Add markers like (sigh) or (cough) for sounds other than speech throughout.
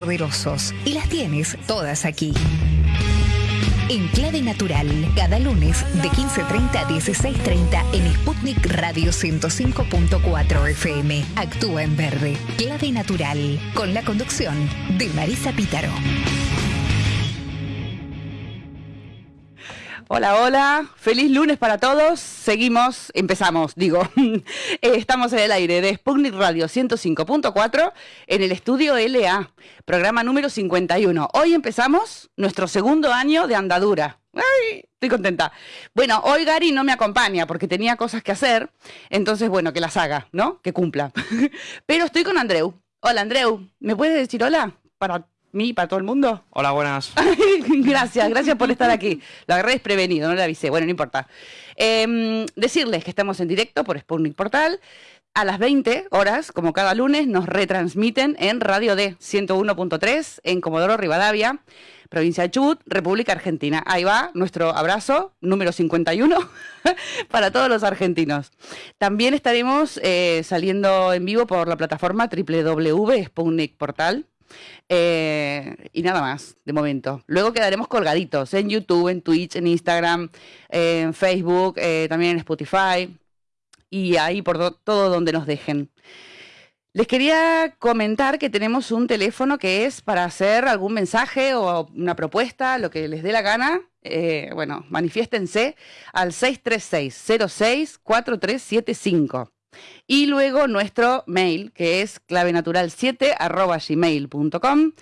poderosos y las tienes todas aquí. En Clave Natural, cada lunes de 15.30 a 16.30 en Sputnik Radio 105.4 FM. Actúa en verde. Clave Natural, con la conducción de Marisa Pítaro. Hola, hola, feliz lunes para todos. Seguimos, empezamos, digo. (laughs) Eh, estamos en el aire de Sputnik Radio 105.4 en el estudio LA, programa número 51. Hoy empezamos nuestro segundo año de andadura. Ay, estoy contenta. Bueno, hoy Gary no me acompaña porque tenía cosas que hacer, entonces, bueno, que las haga, ¿no? Que cumpla. (laughs) Pero estoy con Andreu. Hola, Andreu, ¿me puedes decir hola para mí, para todo el mundo? Hola, buenas. (laughs) gracias, gracias por estar aquí. Lo agarré desprevenido, no le avisé. Bueno, no importa. Em, decirles que estamos en directo por Sputnik Portal. A las 20 horas, como cada lunes, nos retransmiten en Radio D 101.3 en Comodoro Rivadavia, provincia de Chubut, República Argentina. Ahí va nuestro abrazo número 51 (laughs) para todos los argentinos. También estaremos eh, saliendo en vivo por la plataforma www.sputnik Portal eh, y nada más, de momento. Luego quedaremos colgaditos en YouTube, en Twitch, en Instagram, en Facebook, eh, también en Spotify y ahí por todo donde nos dejen. Les quería comentar que tenemos un teléfono que es para hacer algún mensaje o una propuesta, lo que les dé la gana. Eh, bueno, manifiéstense al 636 06 4375. Y luego nuestro mail, que es clavenatural7 gmail.com,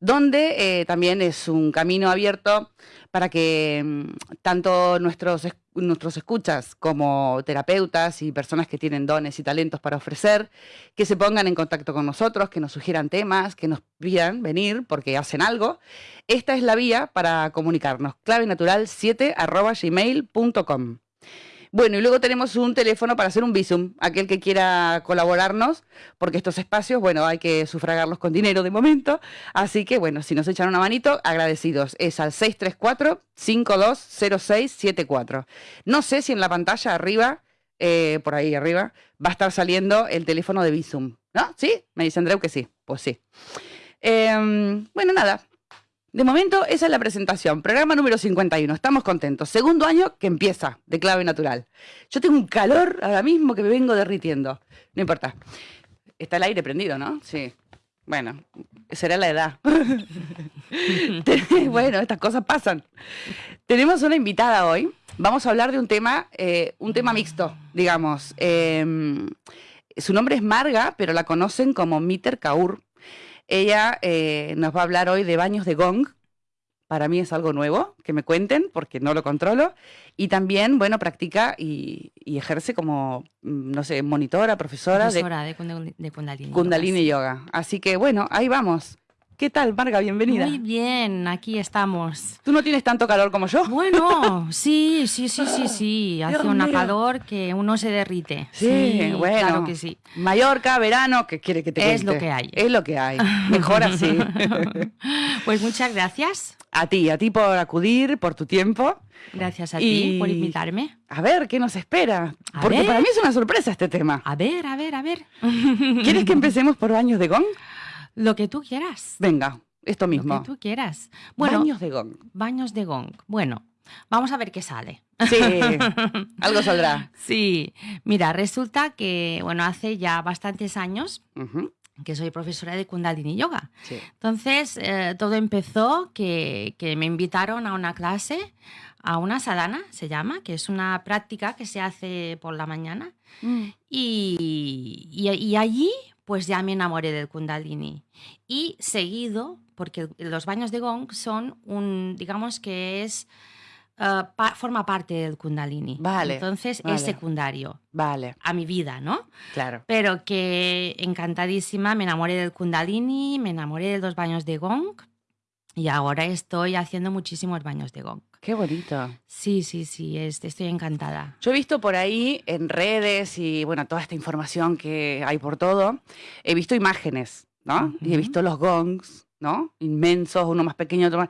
donde eh, también es un camino abierto para que mm, tanto nuestros, nuestros escuchas como terapeutas y personas que tienen dones y talentos para ofrecer, que se pongan en contacto con nosotros, que nos sugieran temas, que nos pidan venir porque hacen algo. Esta es la vía para comunicarnos, clavenatural7 gmail.com. Bueno, y luego tenemos un teléfono para hacer un visum, aquel que quiera colaborarnos, porque estos espacios, bueno, hay que sufragarlos con dinero de momento. Así que, bueno, si nos echan una manito, agradecidos. Es al 634-520674. No sé si en la pantalla arriba, eh, por ahí arriba, va a estar saliendo el teléfono de visum. ¿No? ¿Sí? Me dice Andreu que sí. Pues sí. Em, bueno, nada, de momento, esa es la presentación. Programa número 51. Estamos contentos. Segundo año que empieza de clave natural. Yo tengo un calor ahora mismo que me vengo derritiendo. No importa. Está el aire prendido, ¿no? Sí. Bueno, será la edad. (laughs) bueno, estas cosas pasan. Tenemos una invitada hoy. Vamos a hablar de un tema, eh, un tema mixto, digamos. Em, su nombre es Marga, pero la conocen como Miter Kaur. Ella eh, nos va a hablar hoy de baños de gong. Para mí es algo nuevo, que me cuenten, porque no lo controlo. Y también, bueno, practica y, ejerce como, mm, no sé, monitora, profesora, profesora de, de, Kundalini. Kundalini yoga. Así que, bueno, ahí vamos. ¿Qué tal, Marga? Bienvenida. Muy bien, aquí estamos. ¿Tú no tienes tanto calor como yo? Bueno, (laughs) sí, sí, sí, sí, sí. Hace un calor que uno se derrite. Sí, bueno. Claro que sí. Mallorca, verano, ¿qué quiere que te Es lo que hay. Es lo que hay. Mejor así. (laughs) pues muchas gracias. A ti, a ti por acudir, por tu tiempo. Gracias a ti por invitarme. A ver, ¿qué nos espera? Porque para mí es una sorpresa este tema. A ver, a ver, a ver. (laughs) ¿Quieres que empecemos por baños de gong? Lo que tú quieras. Venga, esto mismo. Lo que tú quieras. Bueno, baños de gong. Baños de gong. Bueno, vamos a ver qué sale. Sí, (laughs) algo saldrá. Sí, mira, resulta que, bueno, hace ya bastantes años que soy profesora de Kundalini Yoga. Entonces, eh, todo empezó que, me invitaron a una clase, a una sadhana, se llama, que es una práctica que se hace por la mañana. Mm. y, y, allí, pues ya me enamoré del kundalini. Y seguido, porque los baños de gong son un, digamos que es, eh, forma parte del kundalini. Vale. Entonces es secundario. Vale. A mi vida, ¿no? Claro. Pero que encantadísima, me enamoré del kundalini, me enamoré de los baños de gong y ahora estoy haciendo muchísimos baños de gong. Qué bonito. Sí, sí, sí, estoy encantada. Yo he visto por ahí en redes y bueno, toda esta información que hay por todo, he visto imágenes, ¿no? Y he visto los gongs, ¿no? Inmensos, uno más pequeño, otro más...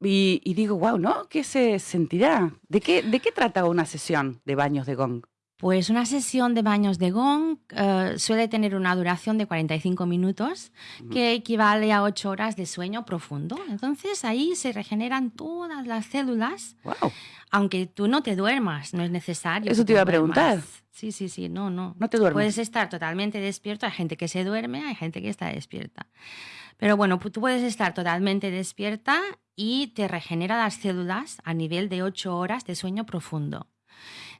Y, digo, wow, ¿no? ¿Qué se sentirá? ¿De qué, ¿De qué trata una sesión de baños de gong? Pues una sesión de baños de gong eh, suele tener una duración de 45 minutos, que equivale a 8 horas de sueño profundo. Entonces ahí se regeneran todas las células, aunque tú no te duermas, no es necesario. Eso te iba a preguntar. Sí, sí, sí, no, no. No te duermes. Puedes estar totalmente despierto, hay gente que se duerme, hay gente que está despierta. Pero bueno, tú puedes estar totalmente despierta y te regenera las células a nivel de 8 horas de sueño profundo.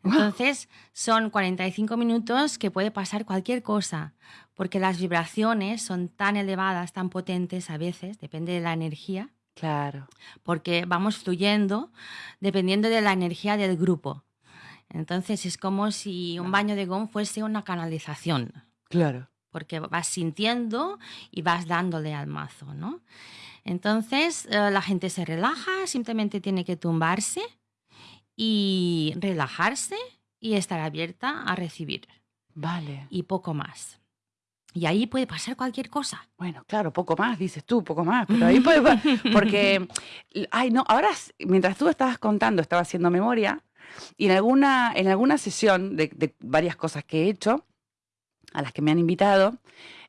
Entonces, son 45 minutos que puede pasar cualquier cosa, porque las vibraciones son tan elevadas, tan potentes a veces, depende de la energía. Claro. Porque vamos fluyendo dependiendo de la energía del grupo. Entonces, es como si un baño de gong fuese una canalización. Claro. Porque vas sintiendo y vas dándole al mazo, ¿no? Entonces, eh, la gente se relaja, simplemente tiene que tumbarse y relajarse y estar abierta a recibir. Vale. Y poco más. Y ahí puede pasar cualquier cosa. Bueno, claro, poco más, dices tú, poco más, pero ahí puede (laughs) porque ay, no, ahora mientras tú estabas contando, estaba haciendo memoria y en alguna en alguna sesión de, varias cosas que he hecho a las que me han invitado,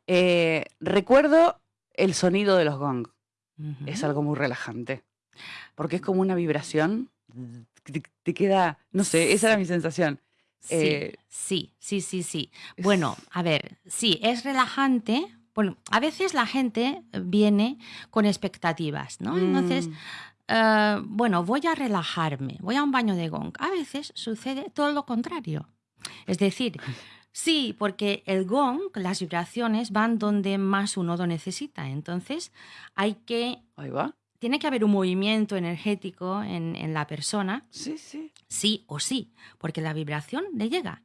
eh, recuerdo el sonido de los gong. Es algo muy relajante, porque es como una vibración te, queda, no sé, esa era mi sensación. Sí, eh, sí, sí, sí, sí. Bueno, a ver, sí, es relajante. Bueno, a veces la gente viene con expectativas, ¿no? Entonces, mm. eh, bueno, voy a relajarme, voy a un baño de gong. A veces sucede todo lo contrario. Es decir, (laughs) sí, porque el gong, las vibraciones van donde más uno lo necesita. Entonces, hay que Ahí va tiene que haber un movimiento energético en, la persona. Sí, sí. Sí o sí, porque la vibración le llega.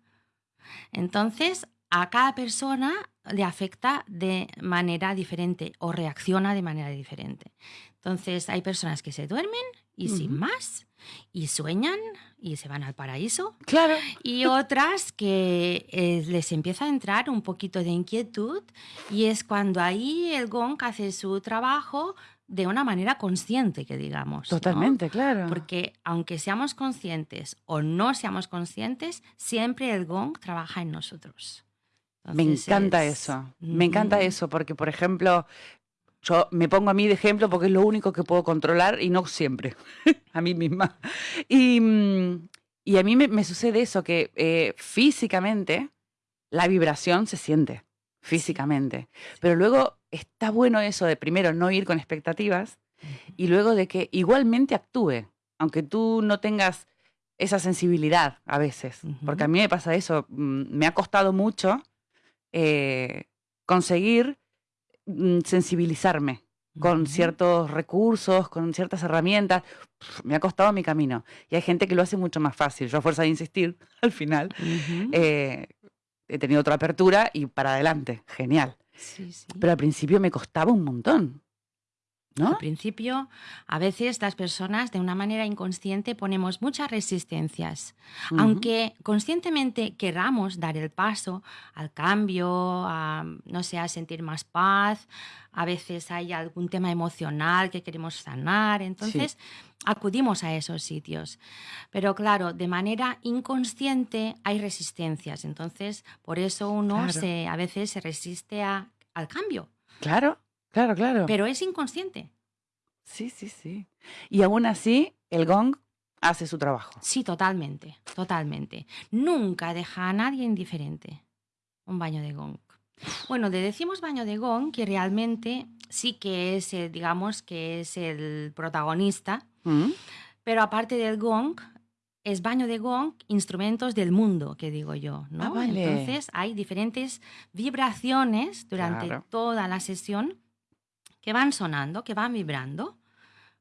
Entonces, a cada persona le afecta de manera diferente o reacciona de manera diferente. Entonces, hay personas que se duermen y sin más, y sueñan y se van al paraíso. Claro. Y otras que eh, les empieza a entrar un poquito de inquietud y es cuando ahí el gong hace su trabajo de una manera consciente, que digamos. Totalmente, claro. Porque aunque seamos conscientes o no seamos conscientes, siempre el gong trabaja en nosotros. me encanta eso, me encanta eso, porque por ejemplo, yo me pongo a mí de ejemplo porque es lo único que puedo controlar y no siempre, (laughs) a mí misma. Y, mm, a mí me, sucede eso, que eh, físicamente la vibración se siente, físicamente, pero luego está bueno eso de primero no ir con expectativas y luego de que igualmente actúe, aunque tú no tengas esa sensibilidad a veces, porque a mí me pasa eso, mm, me ha costado mucho eh, conseguir mm, sensibilizarme con ciertos recursos, con ciertas herramientas. Me ha costado mi camino. Y hay gente que lo hace mucho más fácil. Yo a fuerza de insistir, (laughs) al final, eh, he tenido otra apertura y para adelante. Genial. Pero al principio me costaba un montón. ¿No? Al principio, a veces las personas de una manera inconsciente ponemos muchas resistencias. Aunque conscientemente queramos dar el paso al cambio, a, no sé, a sentir más paz, a veces hay algún tema emocional que queremos sanar, entonces acudimos a esos sitios. Pero claro, de manera inconsciente hay resistencias, entonces por eso uno se, a veces se resiste a al cambio. Claro, claro, claro. Pero es inconsciente. Sí, sí, sí. Y aún así, el gong hace su trabajo. Sí, totalmente, totalmente. Nunca deja a nadie indiferente un baño de gong. Bueno, le decimos baño de gong que realmente sí que es, digamos, que es el protagonista, mm. pero aparte del gong, es baño de gong, instrumentos del mundo, que digo yo, ¿no? Ah, Entonces hay diferentes vibraciones durante toda la sesión que van sonando, que van vibrando.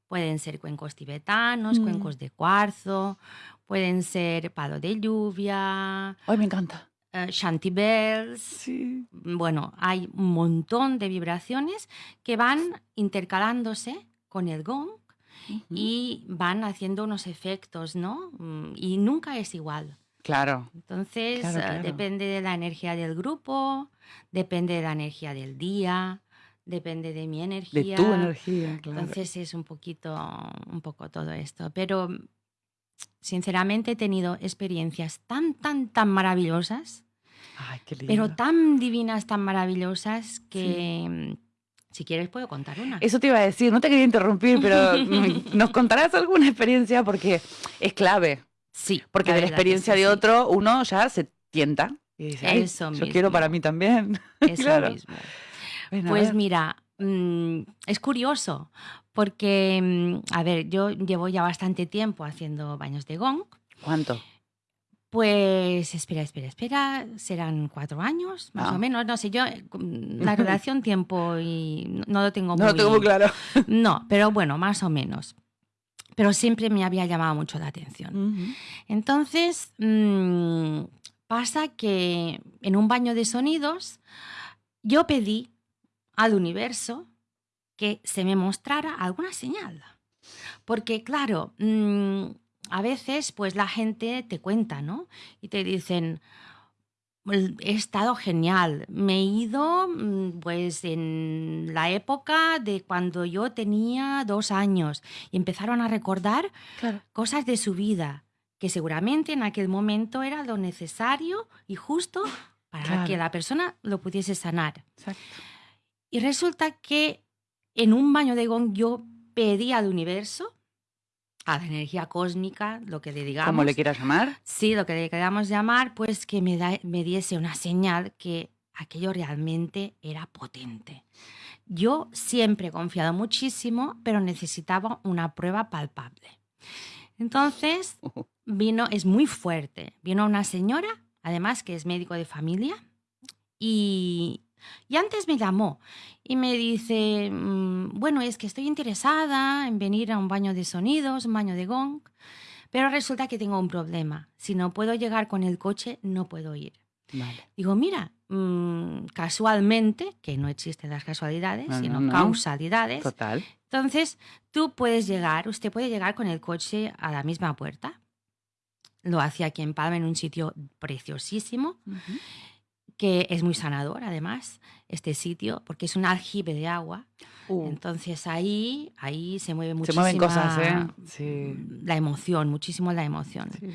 Pueden ser cuencos tibetanos, mm. cuencos de cuarzo, pueden ser palo de lluvia. Ay, me encanta. Uh, shanty bells. Sí. Bueno, hay un montón de vibraciones que van intercalándose con el gong y van haciendo unos efectos, ¿no? Mm, y nunca es igual. Claro. Entonces, eh, depende de la energía del grupo, depende de la energía del día, depende de mi energía. De tu energía, claro. Entonces es un poquito, un poco todo esto. Pero sinceramente he tenido experiencias tan, tan, tan maravillosas, Ay, qué lindo. pero tan divinas, tan maravillosas que... Si quieres puedo contar una. Eso te iba a decir, no te quería interrumpir, pero (laughs) nos contarás alguna experiencia porque es clave. Sí. Porque de la verdad que experiencia sí, de sí. otro uno ya se tienta y dice, "Ay, Eso yo quiero mismo. para mí también. (laughs) Eso claro. mismo. Ven, Pues ver. mira, mm, es curioso, porque, mm, a ver, yo llevo ya bastante tiempo haciendo baños de gong. ¿Cuánto? Pues espera, espera, espera, serán cuatro años, más Ah. o menos, no sé, yo mm, la relación (laughs) tiempo y no- no lo tengo No muy lo tengo muy claro. (laughs) No, pero bueno, más o menos. Pero siempre me había llamado mucho la atención. Entonces, pasa que en un baño de sonidos yo pedí al universo que se me mostrara alguna señal. Porque, claro, mm, a veces pues la gente te cuenta, ¿no? Y te dicen, "El- he estado genial, me he ido mm, pues en la época de cuando yo tenía dos años y empezaron a recordar Claro. cosas de su vida que seguramente en aquel momento era lo necesario y justo para Claro. que la persona lo pudiese sanar. Exacto. Y resulta que en un baño de gong yo pedí al universo, a la energía cósmica, lo que le digamos, Como le quieras llamar. sí, lo que le queramos llamar, pues que me, da- me diese una señal que aquello realmente era potente. Yo siempre he confiado muchísimo, pero necesitaba una prueba palpable. Entonces, (laughs) vino, es muy fuerte. Vino una señora, además que es médico de familia, y, y antes me llamó y me dice, mm, bueno, es que estoy interesada en venir a un baño de sonidos, un baño de gong, pero resulta que tengo un problema. Si no puedo llegar con el coche, no puedo ir. Vale. Digo, mira, mm, casualmente, que no existen las casualidades, No, no, sino no. causalidades, Total. entonces, tú puedes llegar, usted puede llegar con el coche a la misma puerta. Lo hace aquí en Palma, en un sitio preciosísimo, que es muy sanador, además, este sitio, porque es un aljibe de agua. Uh, Entonces ahí, ahí se mueve se muchísimo. mueven cosas, ¿eh? Sí. La emoción, muchísimo la emoción. Sí.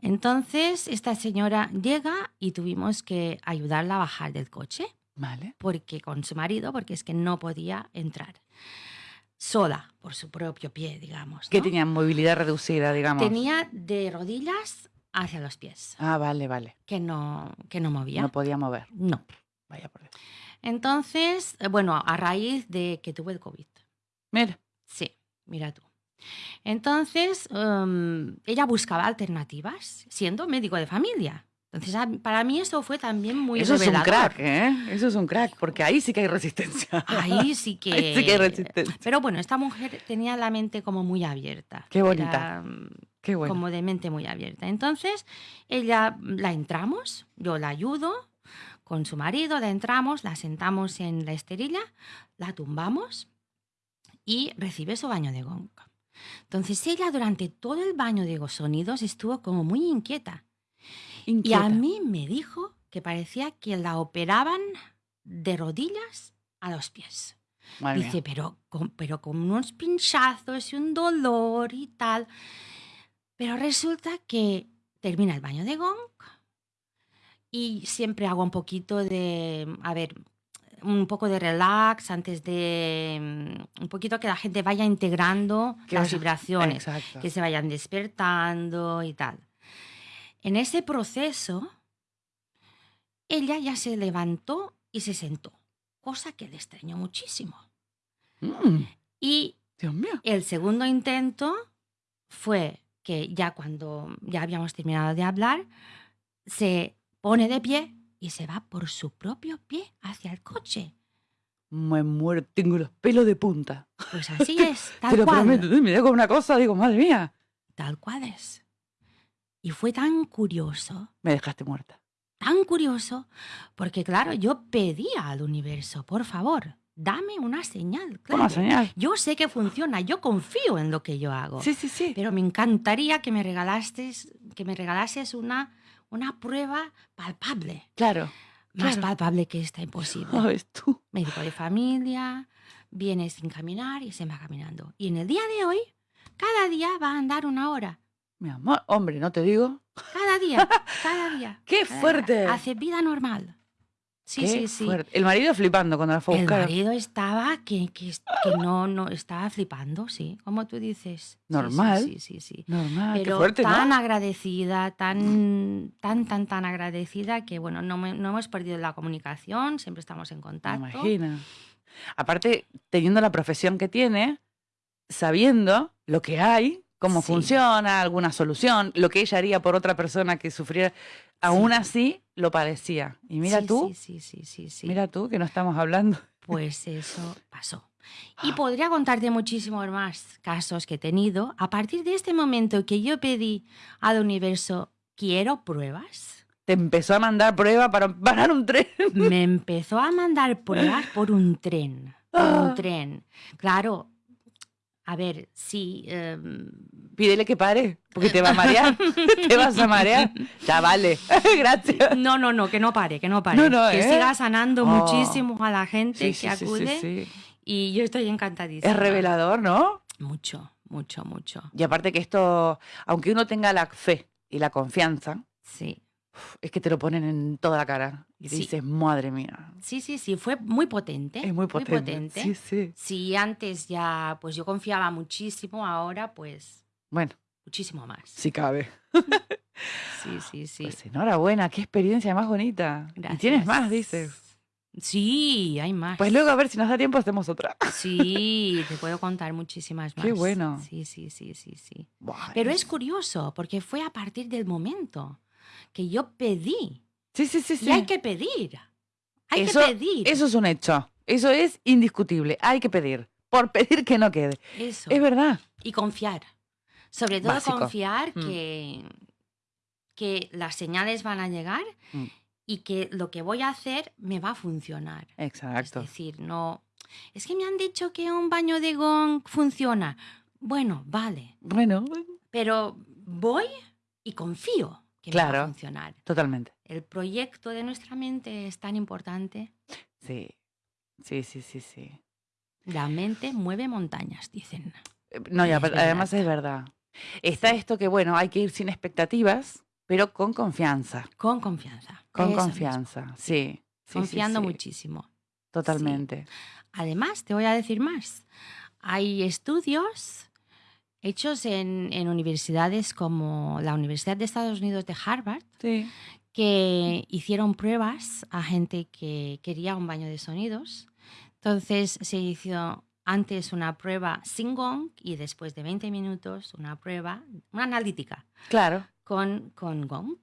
Entonces, esta señora llega y tuvimos que ayudarla a bajar del coche Vale. porque con su marido, porque es que no podía entrar sola por su propio pie, digamos. Que ¿no? tenían movilidad reducida, digamos. Tenía de rodillas hacia los pies, Ah, vale, vale. que no, que no movía. No podía mover. No. Vaya por Dios. Entonces, eh, bueno, a raíz de que tuve el COVID. Mira. Sí, mira tú. Entonces, em, ella buscaba alternativas, siendo médico de familia. Entonces, para mí eso fue también muy Eso es un revelador. crack, ¿eh? Eso es un crack, porque ahí sí que hay resistencia. Ahí (laughs) sí que... Ahí sí que hay resistencia. Pero bueno, esta mujer tenía la mente como muy abierta. Qué bonita. Era, Qué bueno. Como de mente muy abierta. Entonces, ella la entramos, yo la ayudo con su marido, la entramos, la sentamos en la esterilla, la tumbamos y recibe su baño de gong. Entonces ella durante todo el baño de sonidos estuvo como muy inquieta. Y Inquieta. a mí me dijo que parecía que la operaban de rodillas a los pies. Madre mía. Dice, pero con, pero con unos pinchazos y un dolor y tal. Pero resulta que termina el baño de gong y siempre hago un poquito de, a ver, un poco de relax antes de, mm, un poquito que la gente vaya integrando las vibraciones, Exacto. que se vayan despertando y tal. En ese proceso, ella ya se levantó y se sentó, cosa que le extrañó muchísimo. Mm, Y Dios mío. el segundo intento fue que ya cuando ya habíamos terminado de hablar, se pone de pie y se va por su propio pie hacia el coche. Me muero, tengo los pelos de punta. Pues así (laughs) es, tal Te lo cual. prometo, me digo una cosa, digo, madre mía, Tal cual es. Y fue tan curioso, me dejaste muerta. tan curioso, porque claro, yo pedía al universo, por favor, dame una señal. Toma clave. señal. Yo sé que funciona, yo confío en lo que yo hago. Sí, sí, sí. Pero me encantaría que me regalases, que me regalases una, una prueba palpable. Claro. Más Claro. palpable que esta imposible. ¿Sabes tú? Médico de familia, viene sin caminar y se va caminando. Y en el día de hoy, cada día va a andar una hora. Mi amor, hombre, no te digo. Cada día, (laughs) cada día. ¡Qué fuerte! Hace vida normal. Sí, sí, sí. El marido flipando cuando la fue a buscar. El marido estaba que, que, no, no, estaba flipando, sí, como tú dices. Normal. Sí, sí, sí. Normal. Pero qué fuerte, tan agradecida, tan, tan, tan, tan agradecida que, bueno, no, no hemos perdido la comunicación, siempre estamos en contacto. Imagina. Aparte, teniendo la profesión que tiene, sabiendo lo que hay, cómo funciona, alguna solución, lo que ella haría por otra persona que sufriera, aún así lo padecía. Y mira tú, sí, sí, sí, sí, mira tú que no estamos hablando. Pues eso pasó. (laughs) Y podría contarte muchísimos más casos que he tenido. A partir de este momento que yo pedí al universo, quiero pruebas. Te empezó a mandar pruebas para (laughs) parar un tren. Me empezó a mandar pruebas por un tren. Por un ah. tren. Claro, a ver, sí. Em, Pídele que pare, porque te va a marear. (laughs) (laughs) te vas a marear. Ya vale. (laughs) Gracias. No, no, no, que no pare, que no pare. que ¿eh? siga sanando oh. muchísimo a la gente que acude. y yo estoy encantadísima. Es revelador, ¿no? Mucho, mucho, mucho. Y aparte que esto, aunque uno tenga la fe y la confianza, sí es que te lo ponen en toda la cara y dices, madre mía. Sí, sí, sí, fue muy potente. Es muy potente. Sí, sí. Si antes ya, pues yo confiaba muchísimo, ahora pues... Bueno. Muchísimo más. Si cabe. (laughs) sí, sí, sí. Pues enhorabuena, qué experiencia más bonita. Y tienes más, dices. Sí, hay más. Pues luego a ver si nos da tiempo hacemos otra. Sí, te puedo contar muchísimas más. Qué bueno. Sí, sí, sí, sí, sí. Pero es curioso porque fue a partir del momento que yo pedí. Sí, sí, sí, sí. Y hay que pedir. Hay que pedir. Eso es un hecho. Eso es indiscutible. Hay que pedir. Por (laughs) pedir que no quede. Eso. Es verdad. Y confiar. Sobre todo confiar mm. que, que las señales van a llegar mm. y que lo que voy a hacer me va a funcionar. Exacto. Es decir, no. Es que me han dicho que un baño de gong funciona. Bueno, vale. Bueno. Pero voy y confío claro, funcionar. Totalmente. El proyecto de nuestra mente es tan importante. Sí, sí, sí, sí, sí. La mente mueve montañas, dicen. Eh, no, ya, además es verdad. Está esto que, bueno, hay que ir sin expectativas, pero con confianza. Con confianza. Con confianza, sí. Confiando muchísimo. Totalmente. Además, te voy a decir más. Hay estudios hechos en, universidades como la Universidad de Estados Unidos de Harvard, que hicieron pruebas a gente que quería un baño de sonidos. Entonces se hizo antes una prueba sin gong y después de 20 minutos una prueba, una analítica. Claro. Con, con gong.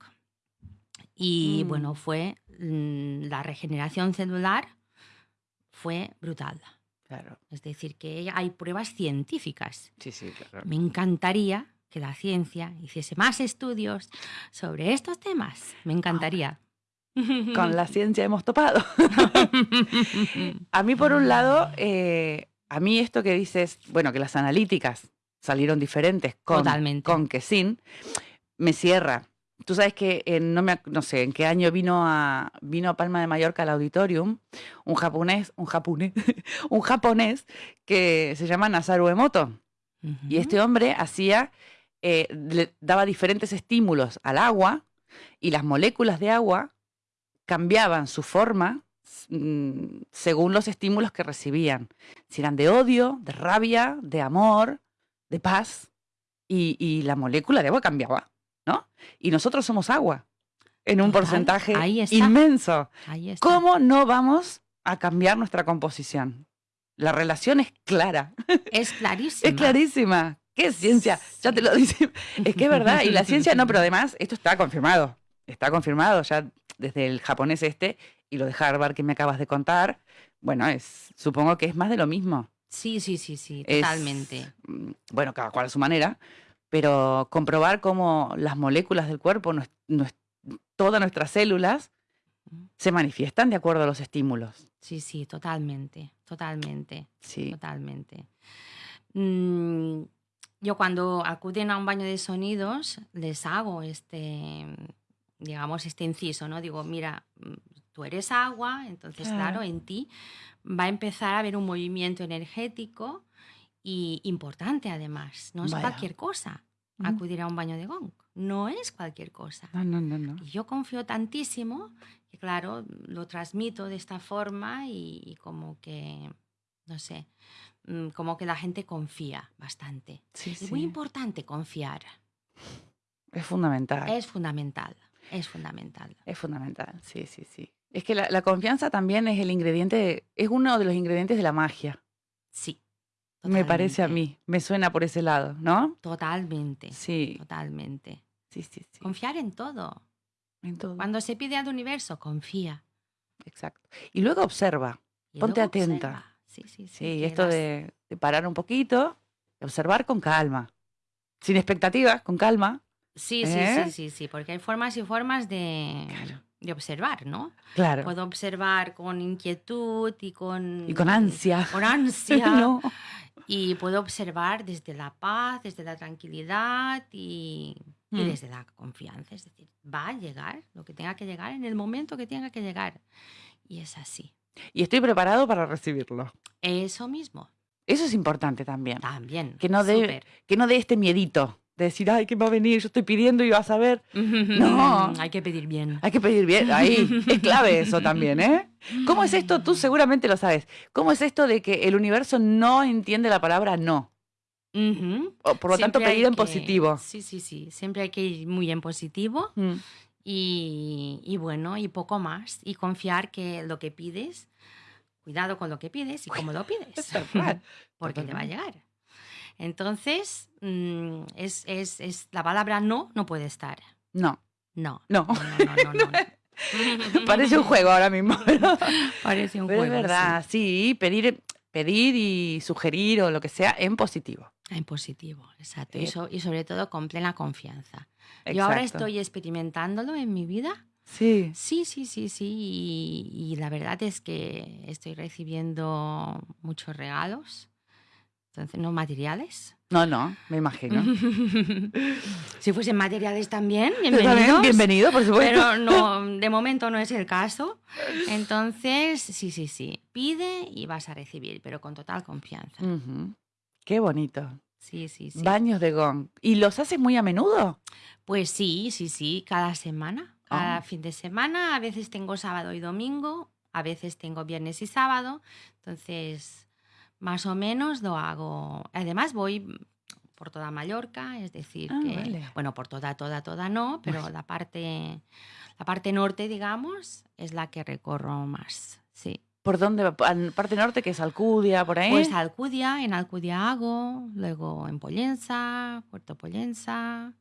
Y mm. bueno, fue mm, la regeneración celular fue brutal. Es decir, que hay pruebas científicas. Sí, sí, claro. Me encantaría que la ciencia hiciese más estudios sobre estos temas. Me encantaría. Con la (laughs) ciencia hemos topado. (laughs) a mí, por un lado, eh, a mí esto que dices, bueno, que las analíticas salieron diferentes con, con que sin, me cierra. Tú sabes que no, me, no sé en qué año vino a, vino a Palma de Mallorca al auditorium un japonés, un japonés, (laughs) un japonés que se llama Nasaru Emoto. Y este hombre hacía, eh, le daba diferentes estímulos al agua y las moléculas de agua cambiaban su forma mm, según los estímulos que recibían. Si eran de odio, de rabia, de amor, de paz. y la molécula de agua cambiaba. ¿No? Y nosotros somos agua en un porcentaje inmenso. ¿Cómo no vamos a cambiar nuestra composición? La relación es clara. (laughs) Es clarísima. es clarísima. ¿Qué ciencia? Ya te lo dice. Es que es verdad. Y la (laughs) ciencia, no, pero además, esto está confirmado. Está confirmado ya desde el japonés este y lo de Harvard que me acabas de contar. Bueno, es, supongo que es más de lo mismo. Sí, sí, sí, sí, totalmente. Mm, bueno, cada cual a su manera, pero comprobar cómo las moléculas del cuerpo, todas nuestras células, se manifiestan de acuerdo a los estímulos. Sí, sí, totalmente, totalmente. Sí. Totalmente. Mm, yo cuando acuden a un baño de sonidos les hago este, digamos, este inciso, ¿no? Digo, mira, mm, tú eres agua, entonces, claro, en ti va a empezar a haber un movimiento energético y importante además, no es cualquier cosa. acudir a un baño de gong. No es cualquier cosa. No, no, no, no. Y yo confío tantísimo que, claro, lo transmito de esta forma y, como que, no sé, mm, como que la gente confía bastante. es muy importante confiar. Es fundamental. Es fundamental, es fundamental. Es fundamental, sí, sí, sí. Es que la, confianza también es el ingrediente, es uno de los ingredientes de la magia. Sí. Me parece a mí, me suena por ese lado, ¿no? Totalmente. Sí. Totalmente. Sí, sí, sí. Confiar en todo. En todo. Cuando se pide al universo, confía. Exacto. Y luego observa. Ponte atenta. Sí, sí, sí. Sí, esto de, parar un poquito, observar con calma. Sin expectativas, con calma. Sí, sí, ¿Eh? sí, sí, sí, porque hay formas y formas de, de observar, ¿no? Claro. Puedo observar con inquietud y con... Y con ansia. Con ansia. (laughs) no. (laughs) Y puedo observar desde la paz, desde la tranquilidad y, y, mm. desde la confianza. Es decir, va a llegar lo que tenga que llegar en el momento que tenga que llegar. Y es así. Y estoy preparado para recibirlo. Eso mismo. Eso es importante también. También. Que no dé, que no dé este miedito de decir, ay, ¿qué va a venir? Yo estoy pidiendo y vas a ver. (laughs) No. Hay que pedir bien. Hay que pedir bien. Ahí. Es clave eso también, ¿eh? ¿Cómo es esto? Tú seguramente lo sabes. ¿Cómo es esto de que el universo no entiende la palabra no? por lo tanto, pedir en positivo. Sí, sí, sí. Siempre hay que ir muy en positivo. Mm. Y, y, bueno, y poco más. Y confiar que lo que pides, cuidado con lo que pides y cómo lo (laughs) pides. (laughs) Porque te va a llegar. Entonces, mm, es, es, es, la palabra no no puede estar. No. No. No. no, no, (laughs) Parece un juego ahora mismo. (laughs) Parece un juego. Es verdad, sí. pedir, pedir y sugerir o lo que sea en positivo. En positivo, exacto. Y, y, sobre todo con plena confianza. Yo ahora estoy experimentándolo en mi vida. Sí. Sí, sí, sí, sí. Y, y, la verdad es que estoy recibiendo muchos regalos entonces, ¿no materiales? No, no, me imagino. (laughs) si fuesen materiales también, bienvenido. Bienvenido, por supuesto. Pero no, (laughs) de momento no es el caso. Entonces, sí, sí, sí. Pide y vas a recibir, pero con total confianza. Qué bonito. Sí, sí, sí. Baños de gong. ¿Y los haces muy a menudo? Pues sí, sí, sí, cada semana. Cada ah. fin de semana. A veces tengo sábado y domingo, a veces tengo viernes y sábado. Entonces, más o menos lo hago. Además voy por toda Mallorca, es decir, ah, que, bueno, por toda, toda, toda no, pero la parte, la parte norte, digamos, es la que recorro más, sí. ¿Por dónde? ¿Parte norte que es Alcudia, por ahí? Pues Alcudia, en Alcudia hago, luego en Pollensa, Puerto Pollensa,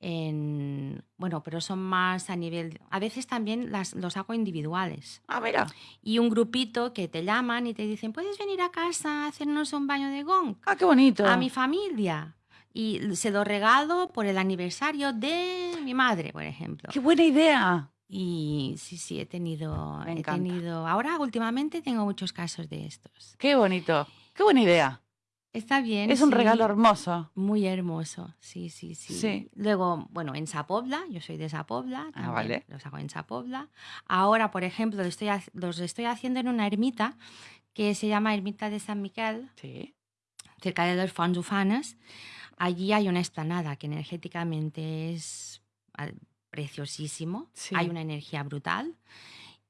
en, bueno, pero son más a nivel, a veces también las, los hago individuales. Ah, mira. Y un grupito que te llaman y te dicen, ¿puedes venir a casa a hacernos un baño de gong? Ah, qué bonito. A mi familia. Y se lo regalo por el aniversario de mi madre, por ejemplo. Qué buena idea. Y sí, sí, he tenido, he tenido, ahora últimamente tengo muchos casos de estos. Qué bonito. Qué buena idea. Está bien. Es un regalo hermoso. Muy hermoso, sí, sí, sí, Luego, bueno, en Zapobla, yo soy de Zapobla, ah, vale. los hago en Zapobla. Ahora, por ejemplo, estoy, los estoy haciendo en una ermita que se llama Ermita de San Miguel, sí. cerca de los Fons Ufanes. Allí hay una esplanada que energéticamente es preciosísimo, hay una energía brutal.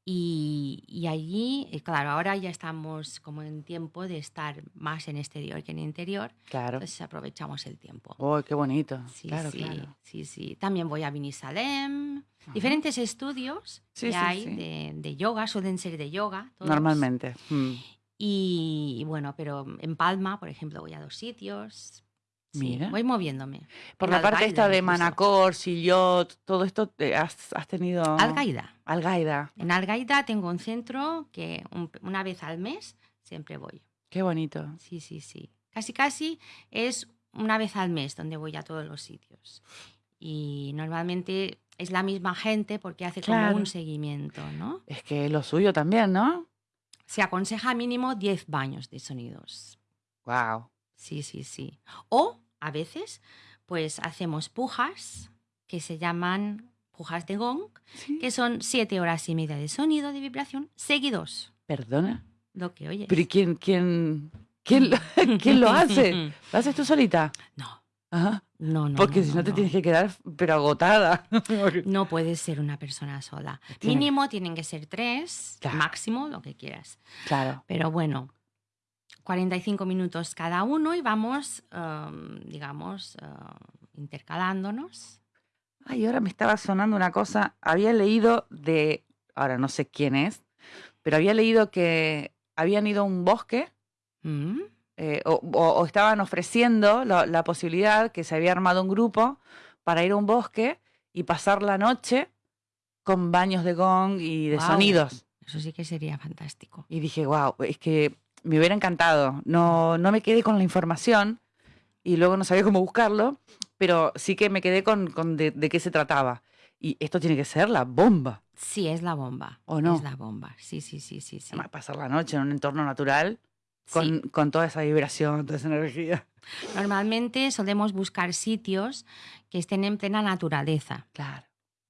Y, allí, eh, claro, ahora ya estamos como en tiempo de estar más en exterior que en interior. Claro. Entonces aprovechamos el tiempo. ¡Oh, qué bonito! Sí, sí, sí, sí. También voy a Vinisalem. Diferentes estudios que hay De, de, yoga, suelen ser de yoga. Normalmente. Mm. y, bueno, pero en Palma, por ejemplo, voy a dos sitios. Mira. Voy moviéndome. Por la parte esta de Manacor, Sillot, todo esto has, has tenido. Algaida. Algaida. En Algaida tengo un centro que una vez al mes siempre voy. Qué bonito. Sí, sí, sí. Casi, casi es una vez al mes donde voy a todos los sitios. Y normalmente es la misma gente porque hace como un seguimiento, ¿no? Es que lo suyo también, ¿no? Se aconseja mínimo 10 baños de sonidos. Wow. Sí, sí, sí. O a veces, pues hacemos pujas que se llaman pujas de gong, que son siete horas y media de sonido, de vibración, seguidos. ¿Perdona? Lo que oyes. ¿Pero quién, quién, quién, quién lo (laughs) hace? (laughs) ¿Lo haces tú solita? No. Ajá. No, no. Porque si no, te tienes que quedar, pero agotada. (laughs) no puedes ser una persona sola. Mínimo tienen que ser tres, máximo lo que quieras. Claro. Pero bueno, 45 minutos cada uno y vamos, em, digamos, eh, intercalándonos. Ay, ahora me estaba sonando una cosa. Había leído de, ahora no sé quién es, pero había leído que habían ido a un bosque. Mm. Eh, o, estaban ofreciendo la, posibilidad que se había armado un grupo para ir a un bosque y pasar la noche con baños de gong y de sonidos. Eso sí que sería fantástico. Y dije, wow, es que me hubiera encantado. No, no me quedé con la información y luego no sabía cómo buscarlo, pero sí que me quedé con, de, qué se trataba. Y esto tiene que ser la bomba. Sí, es la bomba. ¿O no? Es la bomba. Sí, sí, sí, sí. sí. pasar la noche en un entorno natural con, toda esa vibración, toda esa energía. Normalmente solemos buscar sitios que estén en plena naturaleza. Claro.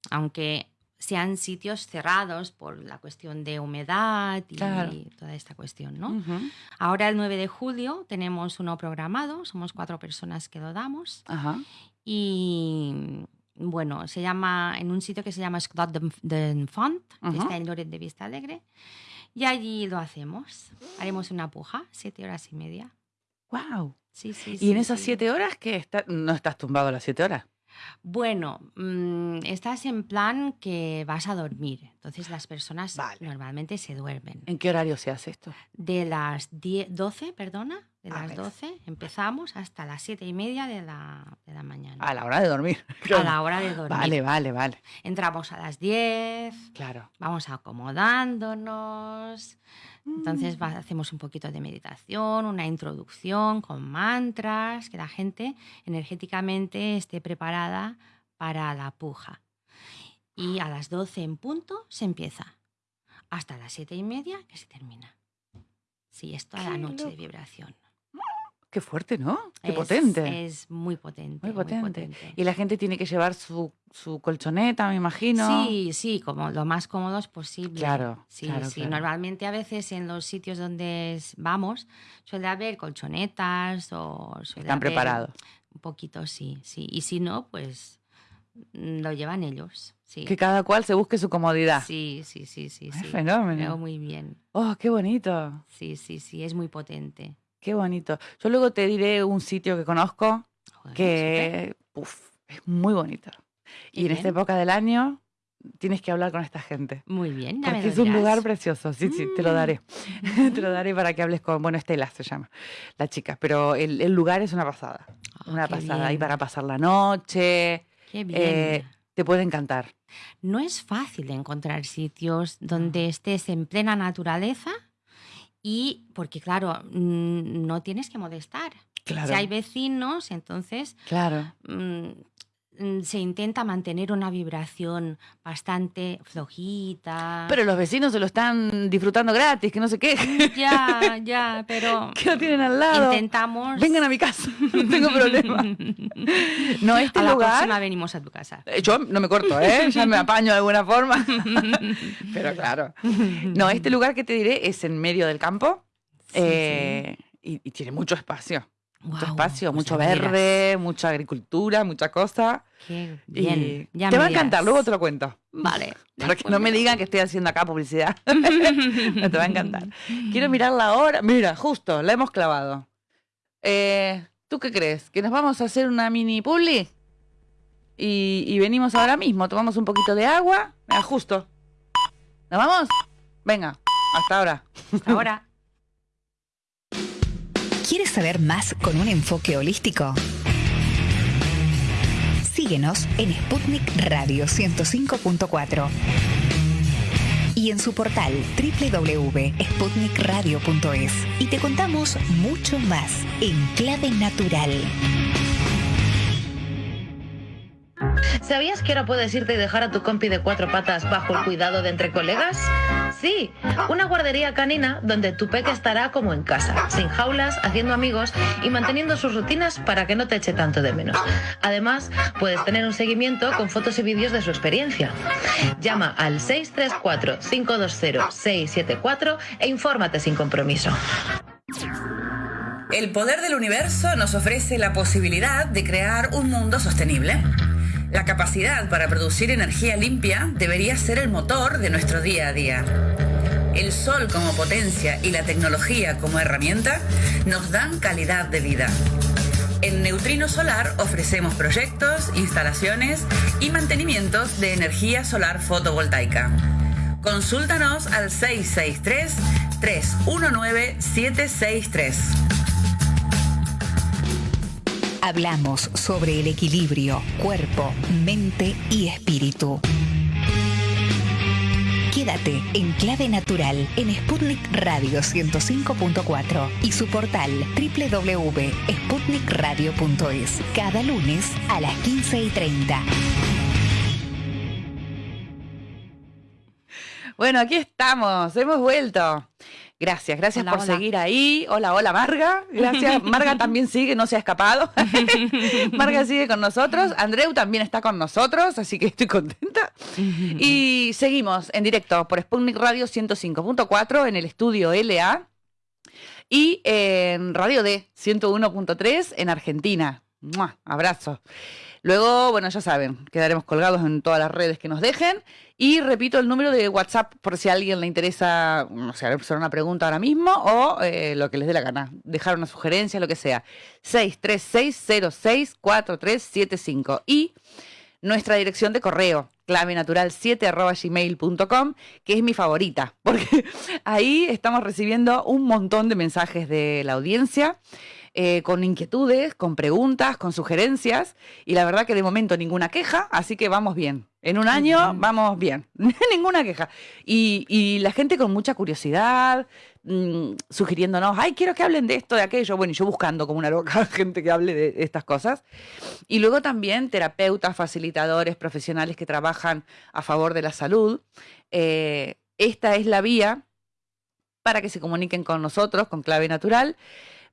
Aunque sean sitios cerrados por la cuestión de humedad y toda esta cuestión, ¿no? Ahora el 9 de julio tenemos uno programado, somos cuatro personas que lo damos y bueno, se llama en un sitio que se llama Esclat de Font, que está en Loret de Vista Alegre y allí lo hacemos. Haremos una puja, siete horas y media. ¡Wow! Sí, sí, ¿Y en esas siete horas que está, no estás tumbado a las siete horas? Bueno, mm, estás en plan que vas a dormir. Entonces las personas normalmente se duermen. ¿En qué horario se hace esto? De las 12, perdona, de las 12 empezamos hasta las 7 y media de la, de la mañana. A la hora de dormir. (laughs) A la hora de dormir. Vale, vale, vale. Entramos a las 10. Claro. Vamos acomodándonos. Entonces mm. hacemos un poquito de meditación, una introducción con mantras, que la gente energéticamente esté preparada para la puja. Y a las 12 en punto se empieza. Hasta las 7 y media que se termina. Sí, es toda la noche de vibración. Qué fuerte, ¿no? Qué potente. Es muy potente, muy potente. Y la gente tiene que llevar su, su, colchoneta, me imagino. Sí, sí, como lo más cómodos posible. Claro. Sí, sí. Normalmente a veces en los sitios donde vamos suele haber colchonetas o suele Están preparados. Un poquito, sí, sí. Y si no, pues lo llevan ellos. Sí. Que cada cual se busque su comodidad. Sí, sí, sí, sí. Es fenómeno. Muy bien. Oh, qué bonito. Sí, sí, sí, es muy potente. Qué bonito. Yo luego te diré un sitio que conozco que es muy bonito. Y en esta época del año tienes que hablar con esta gente. Muy bien, Porque es un lugar precioso. Sí, sí, te lo daré. (laughs) (laughs) te lo daré para que hables con, bueno, Estela se llama, la chica. Pero el, lugar es una pasada. Ah, una pasada. Ahí para pasar la noche. Qué bien. Eh, te puede encantar. No es fácil encontrar sitios donde estés en plena naturaleza y porque, claro, mm, no tienes que molestar. Claro. Si hay vecinos, entonces claro. Mm, se intenta mantener una vibración bastante flojita. Pero los vecinos se lo están disfrutando gratis, que no sé qué. (laughs) Ya, (laughs) ya, pero. Que lo tienen al lado. Intentamos. Vengan a mi casa, (laughs) no tengo problema. No, este a lugar. La próxima venimos a tu casa. Eh, yo no me corto, ¿eh? Ya me apaño de alguna forma. pero claro. No, este lugar que te diré es en medio del campo eh, Y, y tiene mucho espacio mucho espacio, mucho verde, mucha agricultura, mucha cosa. Qué bien. te va a encantar, luego te lo cuento. Vale. (laughs) Para que no me digan que estoy haciendo acá publicidad. (laughs) no te va a encantar. Quiero mirar la hora. Mira, justo, la hemos clavado. Eh, ¿Tú qué crees? ¿Que nos vamos a hacer una mini publi? Y, y venimos ahora mismo, tomamos un poquito de agua. Mira, justo. ¿Nos vamos? Venga, hasta ahora. Hasta ahora. (laughs) ¿Quieres saber más con un enfoque holístico? Síguenos en Sputnik Radio 105.4 y en su portal www.sputnikradio.es y te contamos mucho más en clave natural. ¿Sabías que ahora puedes irte y dejar a tu compi de cuatro patas bajo el cuidado de entre colegas? Sí, una guardería canina donde tu peque estará como en casa, sin jaulas, haciendo amigos y manteniendo sus rutinas para que no te eche tanto de menos. Además, puedes tener un seguimiento con fotos y vídeos de su experiencia. Llama al 634-520-674 e infórmate sin compromiso. El poder del universo nos ofrece la posibilidad de crear un mundo sostenible. La capacidad para producir energía limpia debería ser el motor de nuestro día a día. El sol como potencia y la tecnología como herramienta nos dan calidad de vida. En Neutrino Solar ofrecemos proyectos, instalaciones y mantenimientos de energía solar fotovoltaica. Consúltanos al 663-319-763. Hablamos sobre el equilibrio, cuerpo, mente y espíritu. Quédate en Clave Natural en Sputnik Radio 105.4 y su portal www.sputnikradio.es cada lunes a las 15 y 30. Bueno, aquí estamos, hemos vuelto. Gracias, gracias por seguir ahí. Hola, hola, Marga. Gracias. (laughs) Marga también sigue, no se ha escapado. (laughs) Marga sigue con nosotros. Andreu también está con nosotros, así que estoy contenta. (laughs) y seguimos en directo por Sputnik Radio 105.4 en el estudio LA y en Radio D 101.3 en Argentina. Abrazo. Luego, bueno, ya saben, quedaremos colgados en todas las redes que nos dejen. Y repito el número de WhatsApp por si a alguien le interesa, no sé, hacer una pregunta ahora mismo o eh, lo que les dé la gana, dejar una sugerencia, lo que sea. 636064375. Y nuestra dirección de correo, clave natural 7 gmail.com, que es mi favorita, (laughs) porque ahí estamos recibiendo un montón de mensajes de la audiencia. Eh, con inquietudes, con preguntas, con sugerencias, y la verdad que de momento ninguna queja, así que vamos bien. En un año vamos bien, (laughs) ninguna queja. Y, la gente con mucha curiosidad, mm, sugiriéndonos, ay, quiero que hablen de esto, de aquello. Bueno, y yo buscando como una loca (laughs) gente que hable de estas cosas. Y luego también terapeutas, facilitadores, profesionales que trabajan a favor de la salud. Eh, esta es la vía para que se comuniquen con nosotros, con clave natural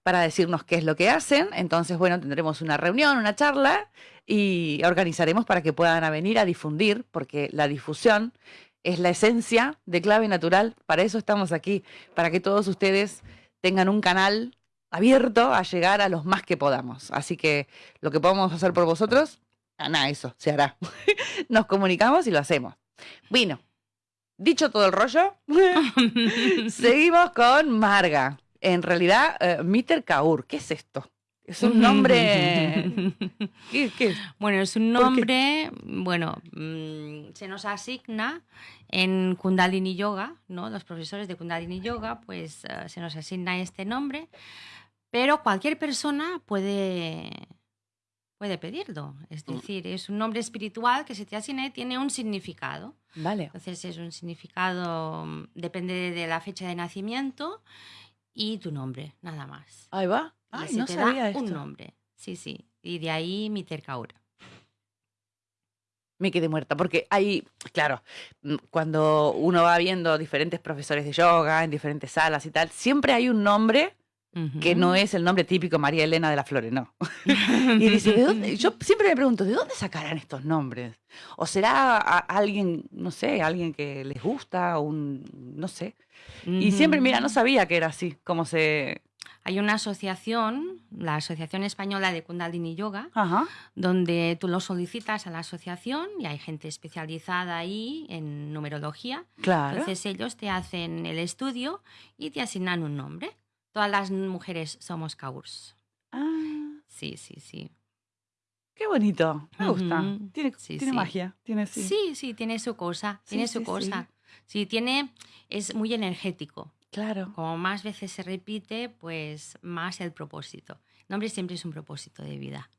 para decirnos qué es lo que hacen. Entonces, bueno, tendremos una reunión, una charla y organizaremos para que puedan venir a difundir, porque la difusión es la esencia de clave natural. Para eso estamos aquí, para que todos ustedes tengan un canal abierto a llegar a los más que podamos. Así que lo que podamos hacer por vosotros, nada, eso se hará. (laughs) Nos comunicamos y lo hacemos. Bueno, dicho todo el rollo, (laughs) (laughs) seguimos con Marga en realidad, uh, Mitter Kaur, ¿qué es esto? Es un nombre. (laughs) ¿Qué, qué? Bueno, es un nombre, bueno, mmm, se nos asigna en Kundalini Yoga, ¿no? Los profesores de Kundalini Yoga, pues uh, se nos asigna este nombre, pero cualquier persona puede, puede pedirlo. Es mm. decir, es un nombre espiritual que se te asigna y tiene un significado. Vale. Entonces es un significado, depende de la fecha de nacimiento y tu nombre, nada más. Ahí va. Ay, no sabía esto. Un nombre, sí, sí. Y de ahí mi tercaura. Me quedé muerta, porque hay, claro, mm, cuando uno va viendo diferentes profesores de yoga en diferentes salas y tal, siempre hay un nombre que no es el nombre típico María Elena de la Flores, no. (laughs) y dice, ¿de dónde? Yo siempre me pregunto, ¿de dónde sacarán estos nombres? ¿O será alguien, no sé, alguien que les gusta, un, no sé? Y siempre, mira, no sabía que era así, como se... Hay una asociación, la Asociación Española de Kundalini Yoga, donde tú lo solicitas a la asociación y hay gente especializada ahí en numerología. Claro. Entonces ellos te hacen el estudio y te asignan un nombre. Todas las mujeres somos Kaurs. Ah. Sí, sí, sí. Qué bonito, me gusta. Tiene, magia. Tiene, sí. sí, tiene su cosa, tiene su cosa. Sí, tiene, es muy energético. Claro. Como más veces se repite, pues más el propósito. El nombre siempre es un propósito de vida.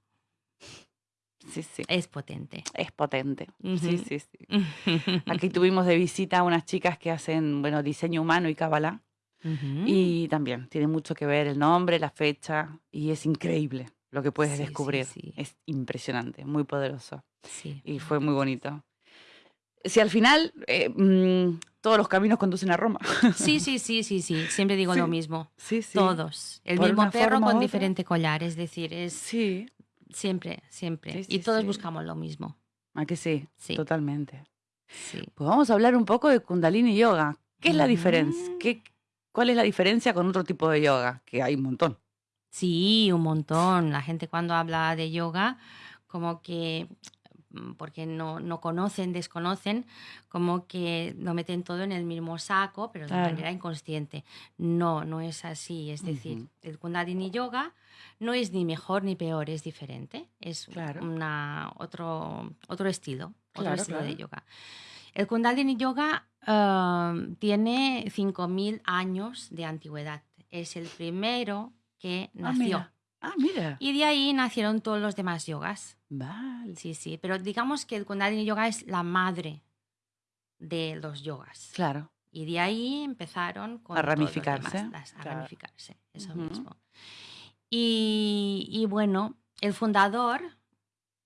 Sí, sí. Es potente. Es potente. Sí, sí, sí. (laughs) Aquí tuvimos de visita a unas chicas que hacen, bueno, diseño humano y cábala. Y también tiene mucho que ver el nombre, la fecha, y es increíble lo que puedes descubrir. Es impresionante, muy poderoso. Y fue muy bonito si al final eh, mm, todos los caminos conducen a Roma. Sí, (laughs) sí, sí, sí, sí. Siempre digo lo mismo. Sí, sí. Todos. El mismo perro con diferente collar. Es decir, es. Sí. Siempre, siempre. y todos buscamos lo mismo. ¿A que sí? Sí. Totalmente. Sí. Pues vamos a hablar un poco de Kundalini Yoga. ¿Qué es la diferencia? ¿Qué, ¿Cuál es la diferencia con otro tipo de yoga? Que hay un montón. Sí, un montón. La gente cuando habla de yoga, como que mm, porque no, no, conocen, desconocen, como que lo meten todo en el mismo saco, pero de manera inconsciente. No, no es así. Es decir, el Kundalini Yoga no es ni mejor ni peor, es diferente. Es una, otro, otro estilo, otro estilo de yoga. El Kundalini Yoga uh, tiene 5.000 años de antigüedad. Es el primero que ah, nació. Ah, mira. Y de ahí nacieron todos los demás yogas. Vale. Sí, sí. Pero digamos que el Kundalini Yoga es la madre de los yogas. Claro. Y de ahí empezaron a ramificarse. a ramificarse, eso mismo. Y, y, bueno, el fundador,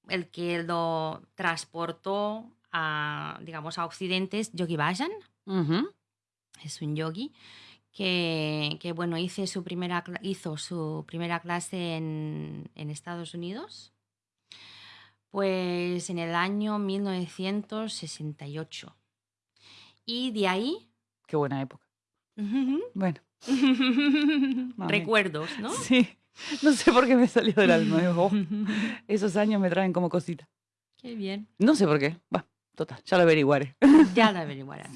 el que lo transportó a, digamos, a Occidente es Yogi Bhajan. Es un yogi que, que, bueno, hice su primera, hizo su primera clase en, en Estados Unidos, pues en el año 1968. Y de ahí... Qué buena época. Bueno. (laughs) Recuerdos, ¿no? Sí. No sé por qué me salió del alma. (laughs) esos años me traen como cosita. Qué bien. No sé por qué. Va, total, ya lo averiguaré. (laughs) Ya lo averiguarás.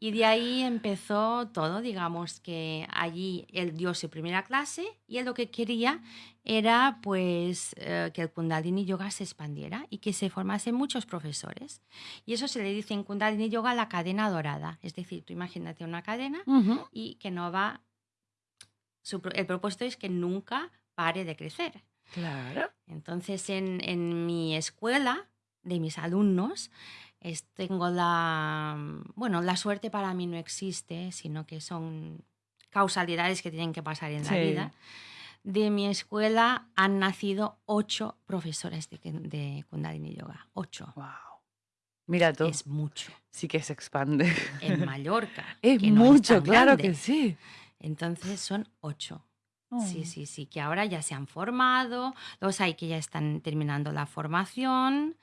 Y de ahí empezó todo, digamos que allí él dio su primera clase y él lo que quería era pues eh, que el Kundalini Yoga se expandiera y que se formasen muchos profesores. Y eso se le dice en Kundalini Yoga la cadena dorada, es decir, tú imagínate una cadena y que no va, el propósito es que nunca pare de crecer. Claro. Entonces en, en mi escuela de mis alumnos, es, tengo la, bueno, la suerte para mí no existe, sino que son causalidades que tienen que pasar en la vida. De mi escuela han nacido ocho profesores de, de Kundalini Yoga. Ocho. Wow. Mira tú. Es mucho. Sí que se expande. En Mallorca. (laughs) es mucho, claro que sí. Entonces son ocho. Sí, oh. sí, sí, que ahora ya se han formado, los hay que ya están terminando la formación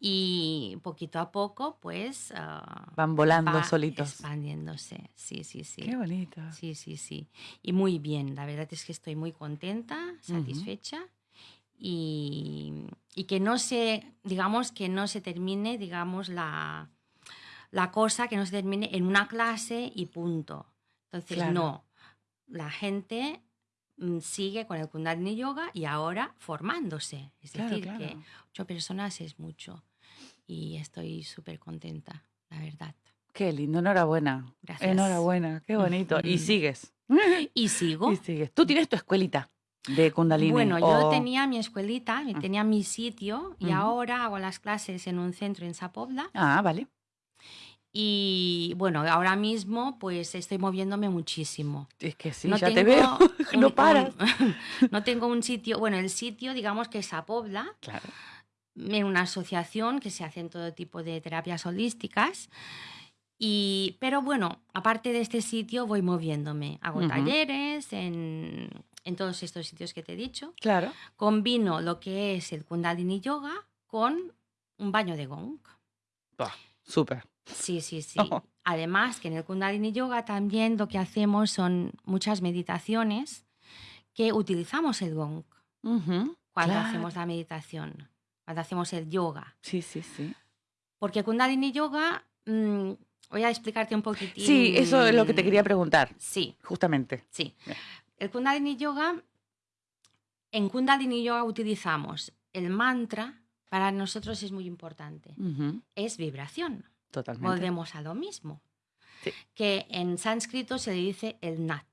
y poquito a poco pues... Ah, Van volando solitos. Expandiéndose, sí, sí, sí. Qué bonito. Sí, sí, sí. Y muy bien, la verdad es que estoy muy contenta, satisfecha y, y, que no se, digamos, que no se termine, digamos, la, la cosa, que no se termine en una clase y punto. Entonces, no, la gente sigue con el Kundalini Yoga y ahora formándose. Es decir, que ocho personas es mucho y estoy súper contenta, la verdad. Qué lindo, enhorabuena. Gracias. Enhorabuena, qué bonito. Y (laughs) sigues. Y sigo. Y sigues. Tú tienes tu escuelita de Kundalini. Bueno, yo tenía mi escuelita, ah. tenía mi sitio y ahora hago las clases en un centro en Zapobla. Ah, vale. Y bueno, ahora mismo pues estoy moviéndome muchísimo. Es que sí, ya te veo, (laughs) no paras. (laughs) no tengo un sitio, bueno, el sitio digamos que es a Pobla, claro. en una asociación que se hacen todo tipo de terapias holísticas. Y, pero bueno, aparte de este sitio voy moviéndome, hago talleres en, en todos estos sitios que te he dicho. Claro. Combino lo que es el Kundalini Yoga con un baño de gong. Súper. Sí, sí, sí. (laughs) Además, que en el Kundalini Yoga también lo que hacemos son muchas meditaciones que utilizamos el gong cuando hacemos la meditación, cuando hacemos el yoga. Sí, sí, sí. Porque Kundalini Yoga, mm, voy a explicarte un poquitín. Sí, eso es lo que te quería preguntar. Sí. Justamente. Sí. El Kundalini Yoga, en Kundalini Yoga utilizamos el mantra, para nosotros es muy importante, es vibración. Totalmente. Volvemos a lo mismo. Que en sánscrito se le dice el nat,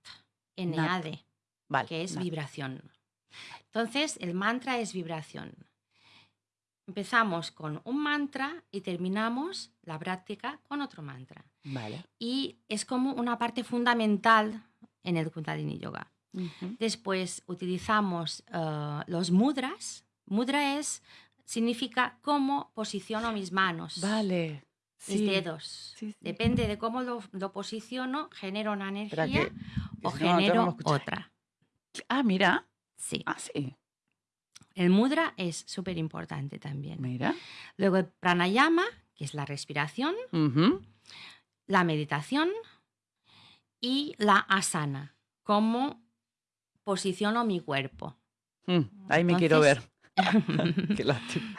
N-A-D, que es vibración. Entonces, el mantra es vibración. Empezamos con un mantra y terminamos la práctica con otro mantra. Vale. Y es como una parte fundamental en el Kundalini Yoga. Después utilizamos eh, los mudras. Mudra es, significa cómo posiciono mis manos. Vale mis dedos. Depende de cómo lo, posiciono, genero una energía o genero otra. Ah, mira. Sí. Ah, sí. El mudra es súper importante también. Mira. Luego el pranayama, que es la respiración, la meditación y la asana, como posiciono mi cuerpo. Mm, ahí me quiero ver. (laughs) (laughs) Qué lástima.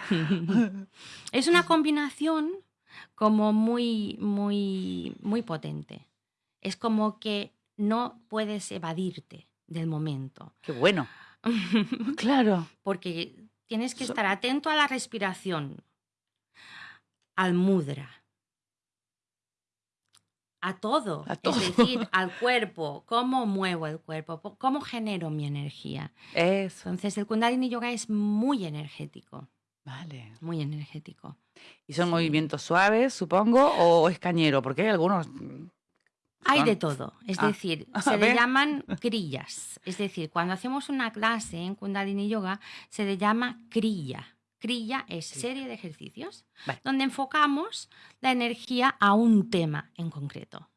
es una combinación como muy, muy, muy potente. Es como que no puedes evadirte del momento. Qué bueno. (laughs) claro. Porque tienes que estar atento a la respiración, al mudra, a todo. Es decir, (laughs) al cuerpo, cómo muevo el cuerpo, cómo genero mi energía. Entonces, el Kundalini Yoga es muy energético. Vale. Muy energético. ¿Y son movimientos suaves, supongo, o es cañero? Porque hay algunos. Hay de todo. Es ah. decir, (laughs) se le llaman (laughs) crillas. Es decir, cuando hacemos una clase en Kundalini Yoga, se le llama crilla. Crilla es serie de ejercicios donde enfocamos la energía a un tema en concreto.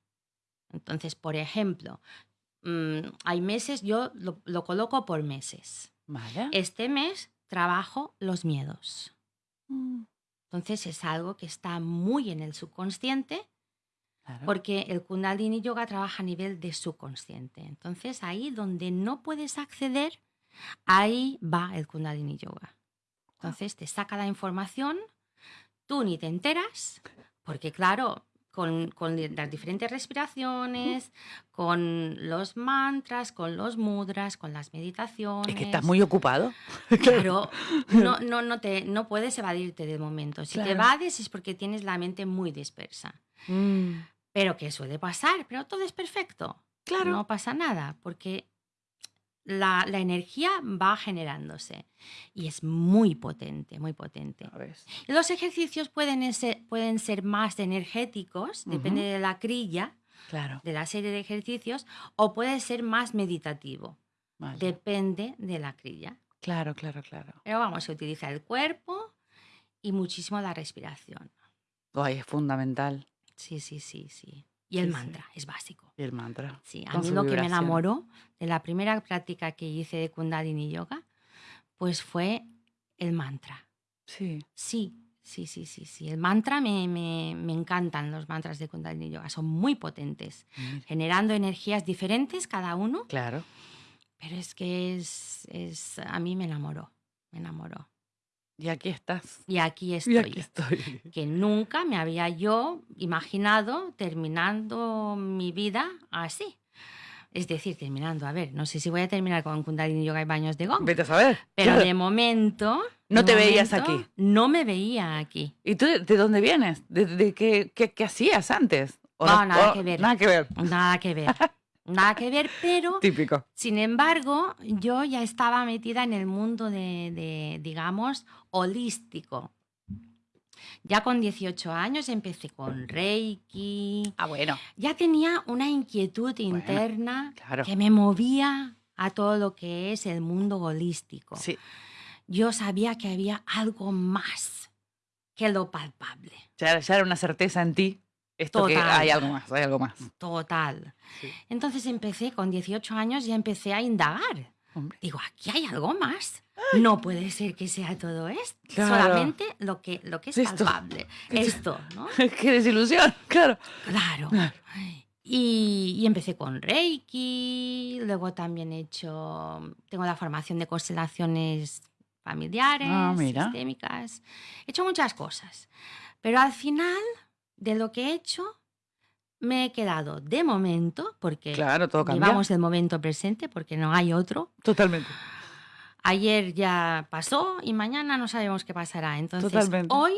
Entonces, por ejemplo, mm, hay meses, yo lo, coloco por meses. Este mes trabajo los miedos. Mm. Entonces es algo que está muy en el subconsciente porque el Kundalini Yoga trabaja a nivel de subconsciente. Entonces ahí donde no puedes acceder, ahí va el Kundalini Yoga. Entonces te saca la información, tú ni te enteras, porque claro, con, las diferentes respiraciones, con los mantras, con los mudras, con las meditaciones. Es que estás muy ocupado. (laughs) Claro, (laughs) no, no, no, te, no puedes evadirte de momento. Si te evades es porque tienes la mente muy dispersa. Mm. Pero que suele pasar, pero todo es perfecto. Claro. No pasa nada, porque la, energía va generándose y es muy potente, muy potente. los ejercicios pueden ser, pueden ser más energéticos, depende de la crilla, claro. de la serie de ejercicios, o puede ser más meditativo, depende de la crilla. Claro, claro, claro. Pero vamos, a utilizar el cuerpo y muchísimo la respiración. Ay, es fundamental. Sí, sí, sí, sí. Y el mantra, es básico. Y el mantra. Sí, a mí lo que me enamoró de la primera práctica que hice de Kundalini Yoga, pues fue el mantra. Sí. Sí, sí, sí, sí, sí. El mantra me, me, me encantan los mantras de Kundalini Yoga, son muy potentes, generando energías diferentes cada uno. Claro. Pero es que es, es, a mí me enamoró, me enamoró. Y aquí estás. Y aquí estoy. Y aquí estoy. Que nunca me había yo imaginado terminando mi vida así. Es decir, terminando, a ver, no sé si voy a terminar con Kundalini Yoga y baños de gong. Vete a saber. Pero de momento... No te veías aquí. No me veía aquí. ¿Y tú de dónde vienes? ¿De, qué, qué, hacías antes? no, nada que ver. Nada que ver. Nada que ver. (laughs) nada que ver, pero... Típico. Sin embargo, yo ya estaba metida en el mundo de, digamos, holístico. Ya con 18 años empecé con Reiki. Ah, bueno. Ya tenía una inquietud interna que me movía a todo lo que es el mundo holístico. Sí. Yo sabía que había algo más que lo palpable. Ya, ya era una certeza en ti esto que hay algo más, hay algo más. Total. Entonces empecé con 18 años y empecé a indagar. Digo, aquí hay algo más. No puede ser que sea todo esto. Solamente lo que, lo que es palpable. Esto, ¿no? (laughs) Qué desilusión, claro. Claro. Y, y, empecé con Reiki, luego también he hecho, tengo la formación de constelaciones familiares, ah, sistémicas. He hecho muchas cosas. Pero al final de lo que he hecho, me he quedado de momento, porque claro, todo llevamos el momento presente, porque no hay otro. Totalmente. Ayer ya pasó y mañana no sabemos qué pasará. Entonces, hoy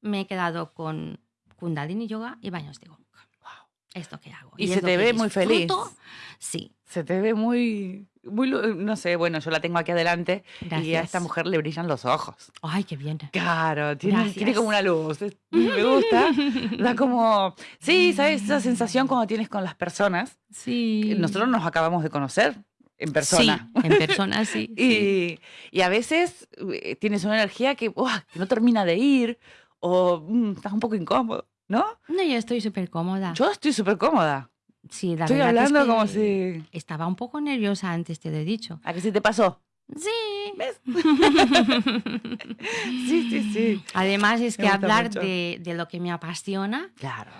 me he quedado con Kundalini Yoga y baños de Gong. Esto que hago. Y, se te ve muy feliz. Sí. Se te ve muy muy, no sé, bueno, yo la tengo aquí adelante y a esta mujer le brillan los ojos. Ay, qué bien. Claro, tiene, tiene como una luz. Me gusta. (laughs) da como, sí, ¿sabes? Esa sensación cuando tienes con las personas. Sí. Nosotros nos acabamos de conocer en persona. Sí, en persona, sí. (laughs) y, y, a veces eh, tienes una energía que, que no termina de ir o mm, estás un poco incómodo, ¿no? No, yo estoy súper cómoda. Yo estoy súper cómoda. Sí, la Estoy hablando como si... Estaba un poco nerviosa antes, te lo he dicho. ¿A qué se te pasó? Sí. ¿Ves? (laughs) sí, sí, sí. Además es que hablar de, de, lo que me apasiona. Claro.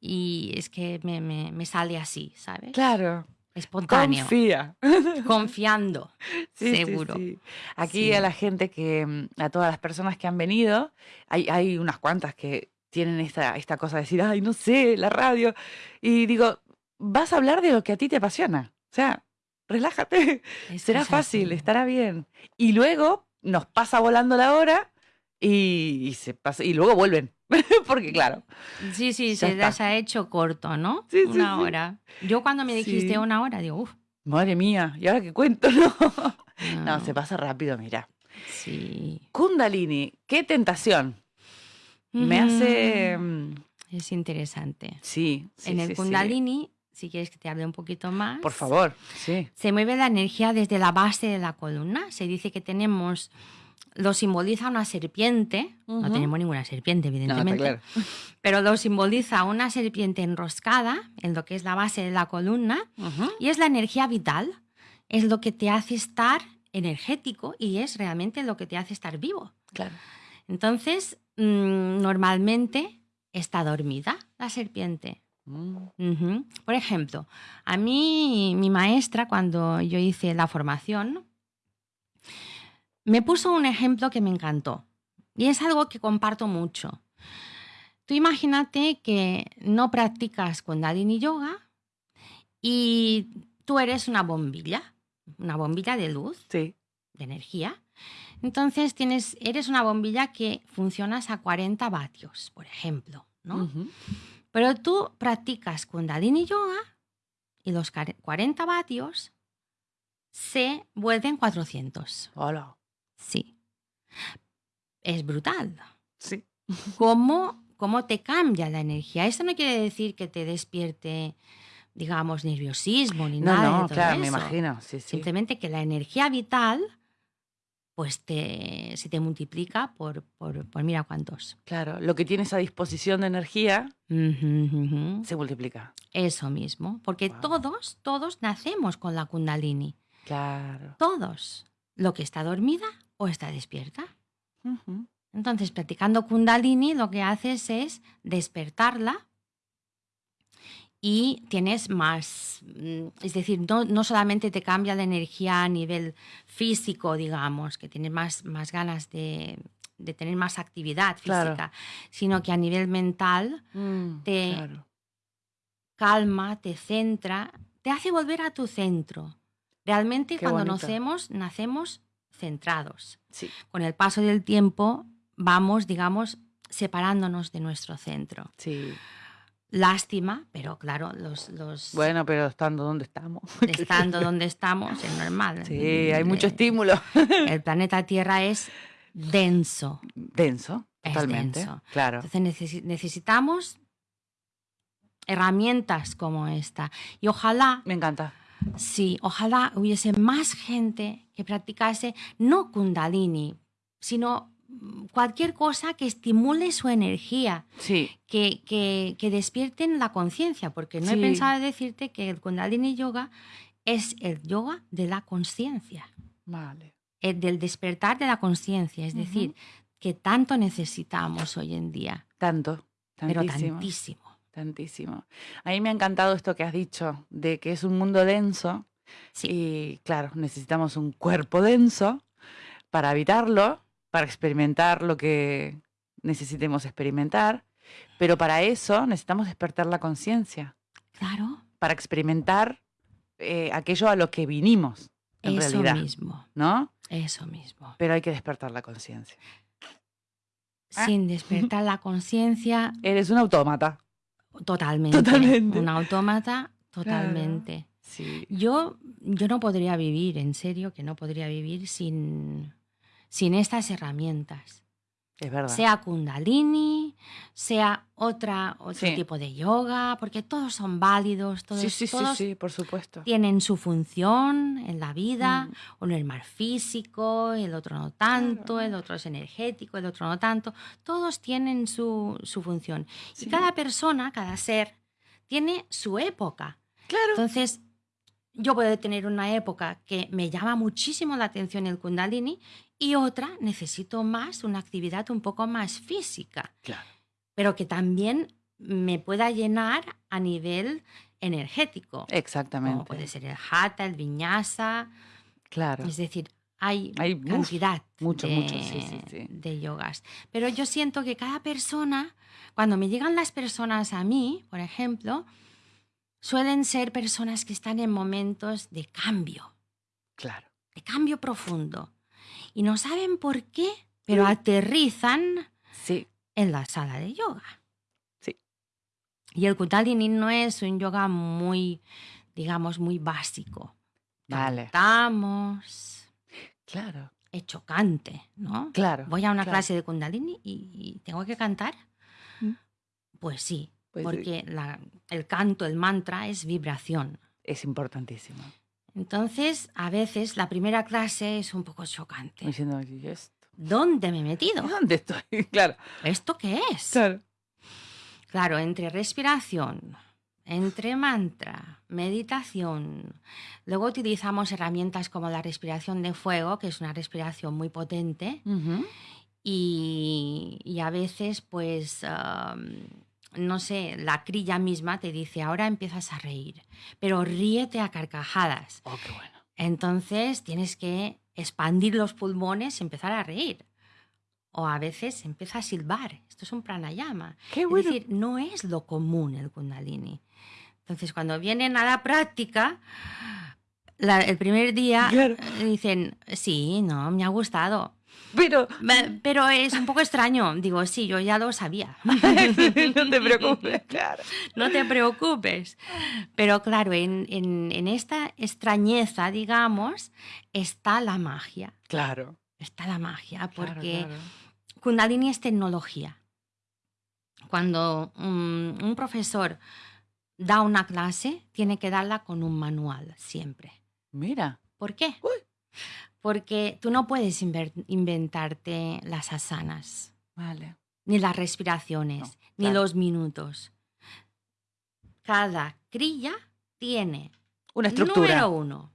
Y es que me, me, me, sale así, ¿sabes? Claro. Espontáneo. Confía. (laughs) Confiando. Sí, seguro. sí, sí. Aquí Sí. a la gente que, a todas las personas que han venido, hay, hay unas cuantas que tienen esta, esta cosa de decir, ay, no sé, la radio. Y digo, vas a hablar de lo que a ti te apasiona. O sea, relájate. Es Será fácil, estará bien. Y luego nos pasa volando la hora y, y se pasa, y luego vuelven. (laughs) Porque claro, Sí, sí, Ya se les ha hecho corto, ¿no? Sí, sí, una sí. hora. Yo cuando me dijiste una hora, digo, uff. madre mía, ¿y ahora qué cuento? (laughs) No, no se pasa rápido, mira. Sí. Kundalini, qué tentación. Me hace... mm, Es interesante. Sí, sí, en el sí. Kundalini, si quieres que te hable un poquito más. Por favor, sí. Se mueve la energía desde la base de la columna. Se dice que tenemos, lo simboliza una serpiente. No tenemos ninguna serpiente, No, evidentemente. está claro. (laughs) Pero lo simboliza una serpiente enroscada en lo que es la base de la columna. Y es la energía vital. Es lo que te hace estar energético y es realmente lo que te hace estar vivo. Claro. Entonces, mm, normalmente está dormida la serpiente. Mm. Por ejemplo, a mí mi maestra cuando yo hice la formación me puso un ejemplo que me encantó y es algo que comparto mucho. Tú imagínate que no practicas Kundalini Yoga y tú eres una bombilla, una bombilla de luz, Sí. de energía. Entonces tienes, eres una bombilla que funcionas a 40 vatios, por ejemplo, ¿no? Pero tú practicas Kundalini Yoga y los care- 40 vatios se vuelven 400. Hola. Sí. Es brutal. Sí. (laughs) ¿Cómo, ¿Cómo te cambia la energía? Esto no quiere decir que te despierte, digamos, nerviosismo ni No, nada. de no, todo claro, me imagino. Sí, sí. Simplemente que la energía vital, pues te, se te multiplica por, por, por mira cuántos. Claro, lo que tienes a disposición de energía se multiplica. Eso mismo, porque Wow. todos, todos nacemos con la kundalini. Claro. Todos. Lo que está dormida o está despierta. Entonces, practicando kundalini lo que haces es despertarla y tienes más, mm, es decir, no, no solamente te cambia la energía a nivel físico, digamos, que tienes más, más ganas de, de tener más actividad Claro. física, sino que a nivel mental Mm, Te- claro. calma, te centra, te hace volver a tu centro. Realmente Qué cuando bonito. nacemos, nacemos centrados. Sí. Con el paso del tiempo vamos, digamos, separándonos de nuestro centro. Sí. Lástima, pero claro, los, los Bueno, pero estando donde estamos. (laughs) estando donde estamos es normal. Sí, hay mucho Eh, estímulo. (laughs) El planeta Tierra es denso. Denso, Es totalmente. denso. Claro. Entonces necesi- necesitamos herramientas como esta. Y ojalá Me encanta. Sí, ojalá hubiese más gente que practicase no kundalini, sino cualquier cosa que estimule su energía, Sí, que, que, que despierten la conciencia, porque no he pensado decirte que el kundalini yoga es el yoga de la conciencia, vale. el del despertar de la conciencia, es decir, que tanto necesitamos hoy en día, Tanto, pero tantísimo. tantísimo. Tantísimo. A mí me ha encantado esto que has dicho, de que es un mundo denso Sí. y claro, necesitamos un cuerpo denso para habitarlo, para experimentar lo que necesitemos experimentar, pero para eso necesitamos despertar la conciencia, Claro, para experimentar eh, aquello a lo que vinimos, en eso realidad, mismo, ¿no? eso mismo. Pero hay que despertar la conciencia. Ah. Sin despertar la conciencia, (laughs) Eres un autómata. Totalmente. Totalmente. Un autómata, (laughs) totalmente. Sí. Yo, yo no podría vivir, en serio, que no podría vivir sin, sin estas herramientas. Es verdad. Sea kundalini, sea otra, otro Sí. tipo de yoga, porque todos son válidos, todos, sí, sí, todos sí, por supuesto. tienen su función en la vida. Mm. Uno es más físico, el otro no tanto, Claro. el otro es energético, el otro no tanto. Todos tienen su, su función. Y cada persona, cada ser, tiene su época. Claro. Entonces, yo puedo tener una época que me llama muchísimo la atención el kundalini y otra necesito más una actividad un poco más física, Claro. pero que también me pueda llenar a nivel energético. Exactamente. Como puede ser el hatha, el vinyasa. Claro. Es decir, hay, Hay, cantidad mucho, de, mucho, sí, sí, sí. de yogas. Pero yo siento que cada persona, cuando me llegan las personas a mí, por ejemplo, suelen ser personas que están en momentos de cambio, Claro. de cambio profundo. Y no saben por qué, pero aterrizan Sí. en la sala de yoga. Sí. Y el Kundalini no es un yoga muy, digamos, muy básico. Vale. Cantamos, Claro. es chocante, ¿no? Claro. Voy a una claro. clase de Kundalini y, y tengo que cantar. Mm. Pues sí, Pues, porque la- el canto, el mantra es vibración. Es importantísimo. Entonces, a veces la primera clase es un poco chocante. Diciendo, ¿y esto? ¿Dónde me he metido? ¿Dónde estoy? (laughs) Claro. ¿Esto qué es? Claro. Claro, entre respiración, entre mantra, meditación. Luego utilizamos herramientas como la respiración de fuego, que es una respiración muy potente. Y, y a veces, pues, no sé, la crilla misma te dice, ahora empiezas a reír, pero ríete a carcajadas. Oh, qué bueno. Entonces tienes que expandir los pulmones y empezar a reír. O a veces empieza a silbar. Esto es un pranayama. Qué Es bueno. decir, no es lo común el kundalini. Entonces, cuando vienen a la práctica, la- el primer día Claro. dicen, sí, no, me ha gustado. Pero Pero es un poco extraño. Digo, sí, yo ya lo sabía. (laughs) no te preocupes, claro. (laughs) No te preocupes. Pero claro, en, en- en esta extrañeza, digamos, está la magia. Claro. Está la magia, claro, porque claro. Kundalini es tecnología. Cuando un, un profesor da una clase, tiene que darla con un manual, siempre. Mira. ¿Por qué? Uy. Porque tú no puedes inventarte las asanas. Vale. ni las respiraciones, No, ni los minutos. Cada crilla tiene, Una estructura. número uno,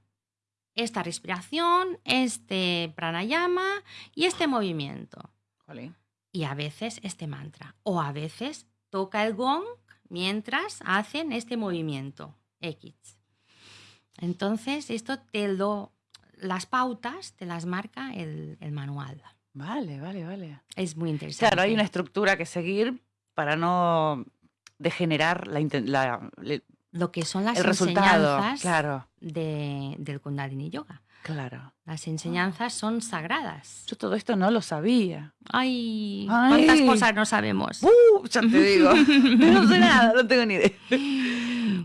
esta respiración, este pranayama y este movimiento. Jolín. Y a veces este mantra. O a veces toca el gong mientras hacen este movimiento X. Entonces, esto te lo. Las pautas te las marca el, el manual. Vale, vale, vale. Es muy interesante. Claro, hay una estructura que seguir para no degenerar la, la- Lo que son las el enseñanzas Claro, de- del Kundalini Yoga. claro. Las enseñanzas son sagradas. Yo todo esto no lo sabía. Ay, Ay. cuántas cosas no sabemos. ¡Uh! Ya te digo. (laughs) (laughs) no sé nada, no tengo ni idea.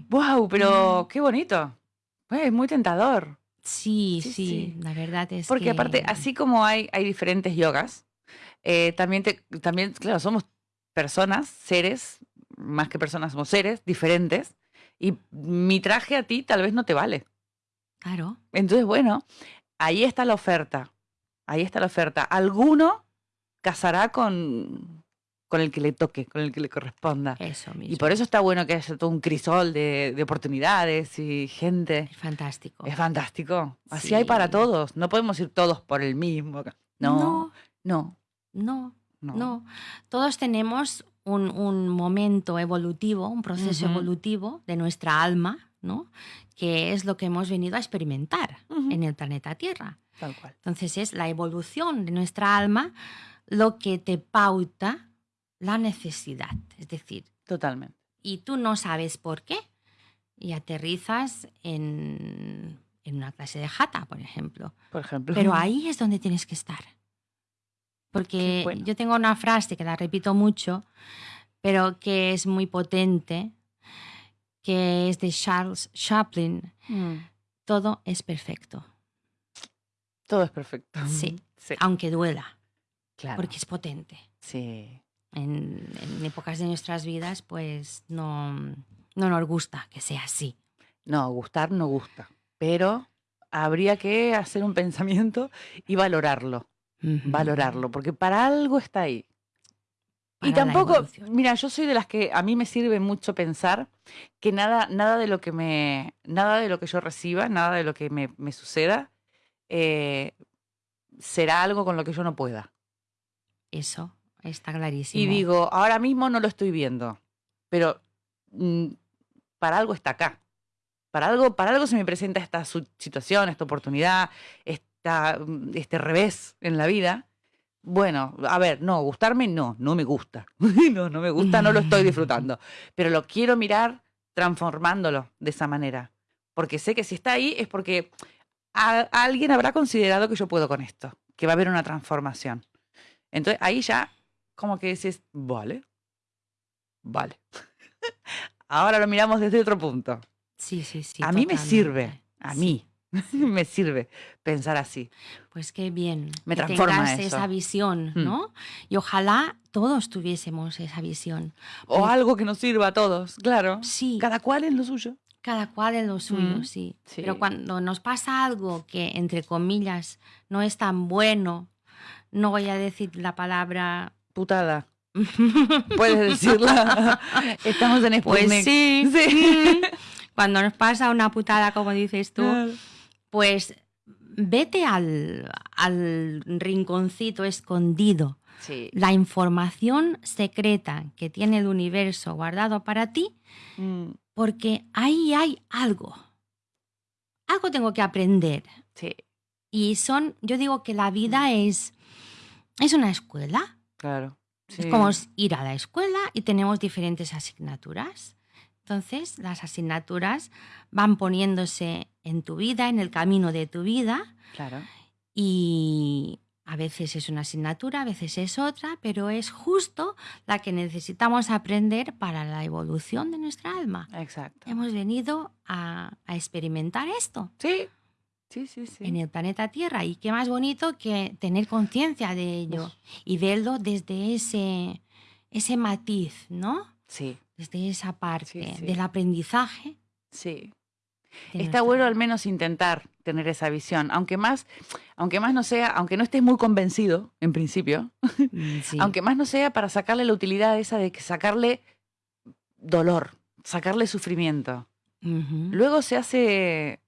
¡Wow! Pero qué bonito. Pues, Es muy tentador. Sí, Sí, la verdad es Porque que... aparte, así como hay, hay diferentes yogas, eh, también, te- también, claro, somos personas, seres, más que personas, somos seres diferentes. Y mi traje a ti tal vez no te vale. Claro, Entonces, bueno, ahí está la oferta. Ahí está la oferta. Alguno casará con, con el que le toque, con el que le corresponda. eso mismo. Y por eso está bueno que haya todo un crisol de, de oportunidades y gente. Es fantástico. Es fantástico. Así hay para todos. No podemos ir todos por el mismo. No, no, no, no. no. Todos tenemos un, un momento evolutivo, un proceso evolutivo de nuestra alma, ¿no? Que es lo que hemos venido a experimentar en el planeta Tierra. Tal cual. Entonces es la evolución de nuestra alma lo que te pauta la necesidad. Es decir, Totalmente. y tú no sabes por qué y aterrizas en, en una clase de jata, por ejemplo. Por ejemplo. Pero (laughs) ahí es donde tienes que estar. Porque bueno. yo tengo una frase que la repito mucho, pero que es muy potente, que es de Charles Chaplin. Mm, Todo es perfecto, Todo es perfecto. Sí. (laughs) Sí. aunque duela, Claro. porque es potente. Sí. En, en épocas de nuestras vidas, pues no, no nos gusta que sea así. No, gustar no gusta. Pero habría que hacer un pensamiento y valorarlo. Valorarlo. Porque para algo está ahí. Y Para tampoco, mira, yo soy de las que a mí me sirve mucho pensar que nada, nada de lo que me, nada de lo que yo reciba, nada de lo que me, me suceda, eh, será algo con lo que yo no pueda. Eso está clarísimo. Y digo, ahora mismo no lo estoy viendo, pero mm, para algo está acá. Para algo, para algo se me presenta esta situación, esta oportunidad, esta, mm, este revés en la vida. Bueno, a ver, no, gustarme no, no me gusta. (laughs) no, no me gusta, no lo estoy (laughs) disfrutando. Pero lo quiero mirar transformándolo de esa manera. Porque sé que si está ahí es porque alguien habrá considerado que yo puedo con esto, que va a haber una transformación. Entonces ahí ya como que dices, vale, vale. (laughs) Ahora lo miramos desde otro punto. Sí, sí, sí. A mí me sirve, a mí (laughs) me sirve pensar así. Pues qué bien. Me transforma esa visión, mm. ¿no? Y ojalá todos tuviésemos esa visión. O algo que nos sirva a todos, claro. Sí. Cada cual en lo suyo. Cada cual en lo suyo, mm. sí. Pero cuando nos pasa algo que, entre comillas, no es tan bueno, no voy a decir la palabra... Putada. (laughs) Puedes decirla. Estamos en Sputnik. Pues sí. sí. (laughs) Cuando nos pasa una putada, como dices tú, pues vete al, al rinconcito escondido. La información secreta que tiene el universo guardado para ti, mm. porque ahí hay algo. Algo tengo que aprender. Sí. Y son, yo digo que la vida mm. es, es una escuela. Claro. Es como ir a la escuela y tenemos diferentes asignaturas. Entonces, las asignaturas van poniéndose en tu vida, en el camino de tu vida. Claro. Y a veces es una asignatura, a veces es otra, pero es justo la que necesitamos aprender para la evolución de nuestra alma. Exacto. Hemos venido a, a experimentar esto. Sí. Sí, sí, sí. En el planeta Tierra. Y qué más bonito que tener conciencia de ello y verlo desde ese, ese matiz, ¿no? Sí. Desde esa parte del aprendizaje. Sí. Está bueno al menos intentar tener esa visión, aunque más, aunque más no sea, aunque no estés muy convencido en principio, mm, aunque más no sea para sacarle la utilidad esa de sacarle dolor, sacarle sufrimiento. Luego se hace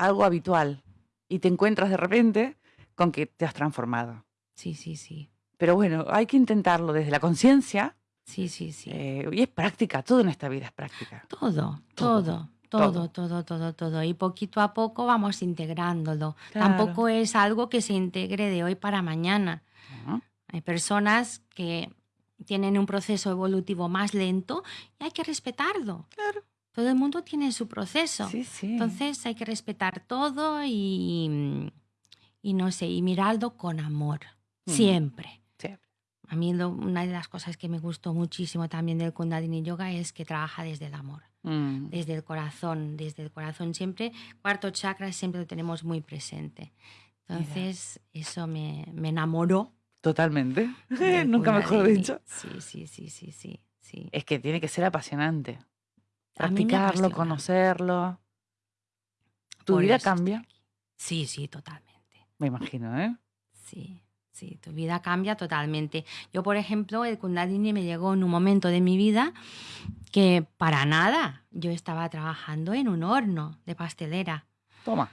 algo habitual y te encuentras de repente con que te has transformado. Sí, sí, sí. Pero bueno, hay que intentarlo desde la conciencia. Sí, sí, sí. Eh, y es práctica, todo en esta vida es práctica. Todo, todo, todo, todo, todo, todo. Y poquito a poco vamos integrándolo. Tampoco es algo que se integre de hoy para mañana. Hay personas que tienen un proceso evolutivo más lento y hay que respetarlo. Claro. Todo el mundo tiene su proceso. Sí, sí. Entonces hay que respetar todo y, y no sé, y mirarlo con amor, mm. siempre. A mí una de las cosas que me gustó muchísimo también del Kundalini Yoga es que trabaja desde el amor, mm. desde el corazón, desde el corazón siempre. Cuarto chakra siempre lo tenemos muy presente. Entonces eso me, me enamoró. Totalmente. (laughs) Nunca mejor dicho. Sí, sí, sí, sí, sí, sí. Es que tiene que ser apasionante. Practicarlo, conocerlo. ¿Tu vida cambia? Sí, sí, totalmente. Me imagino, ¿eh? Sí, sí, tu vida cambia totalmente. Yo, por ejemplo, el Kundalini me llegó en un momento de mi vida que para nada yo estaba trabajando en un horno de pastelera. Toma.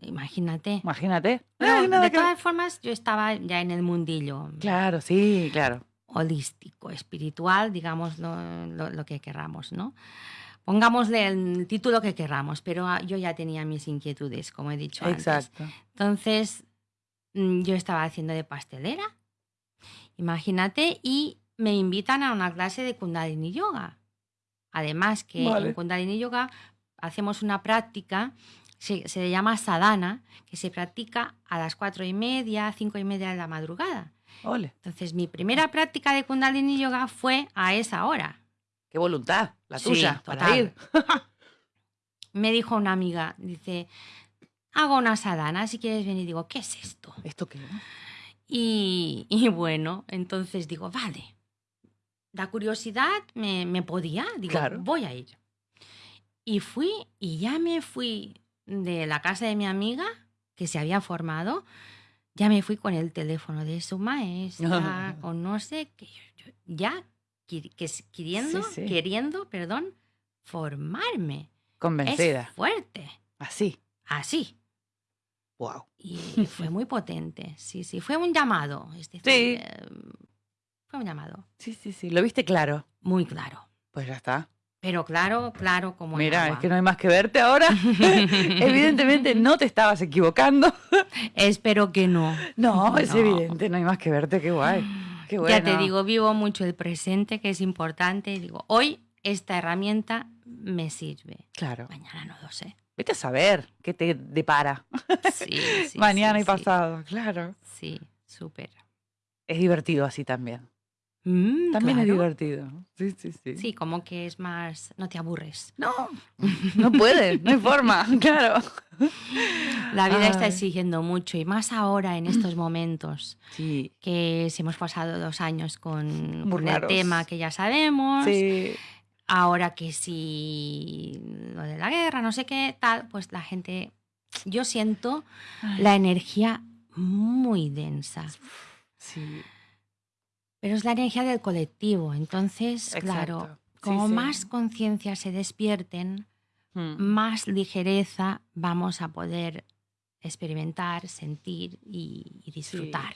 Imagínate. Imagínate. de todas formas, yo estaba ya en el mundillo. Claro, sí, claro. Holístico, espiritual, digamos lo, lo que querramos, ¿no? Pongámosle el título que queramos, pero ah, yo ya tenía mis inquietudes, como he dicho Exacto. Entonces, mm, yo estaba haciendo de pastelera, imagínate, y me invitan a una clase de Kundalini Yoga. Además que en Kundalini Yoga hacemos una práctica, se, se, llama sadhana, que se practica a las cuatro y media, cinco y media de la madrugada. Entonces, mi primera práctica de Kundalini Yoga fue a esa hora. Qué voluntad, la tuya, para ir. (laughs) Me dijo una amiga, dice, hago una sadana, si quieres venir. Digo, ¿qué es esto? ¿Esto qué? Y, y bueno, entonces digo, vale. La curiosidad me, me podía, digo, voy a ir. Y fui, y ya me fui de la casa de mi amiga, que se había formado, ya me fui con el teléfono de su maestra, (laughs) con no sé qué, ya queriendo, queriendo, perdón, formarme. Convencida. Es fuerte. Así. Así. Wow. Y fue muy potente. Sí, sí. Fue un llamado. sí. Em, fue un llamado. Sí, sí, sí. ¿Lo viste claro? Muy claro. Pues ya está. Pero claro, claro, como Mira, es que no hay más que verte ahora. (laughs) Evidentemente no te estabas equivocando. Espero que no. No, es evidente, no hay más que verte, qué guay. (laughs) Qué Ya te digo, vivo mucho el presente, que es importante. Digo, hoy esta herramienta me sirve. Claro. Mañana no lo sé. Vete a saber qué te depara. Sí, (laughs) sí Mañana y pasado, claro. Sí, súper. Es divertido así también. Mm, También es divertido. Sí, sí, sí. Sí, como que es más, no te aburres. No, no puedes, no hay forma, (laughs) claro. La vida está exigiendo mucho y más ahora en estos (clears throat) momentos. Sí. Que si hemos pasado dos años con, el tema que ya sabemos. Sí. Ahora que si lo de la guerra, no sé qué, tal, pues la gente, yo siento la energía muy densa. Sí. Pero es la energía del colectivo. Entonces, claro, como más conciencia se despierten, hmm. más ligereza vamos a poder experimentar, sentir y, disfrutar.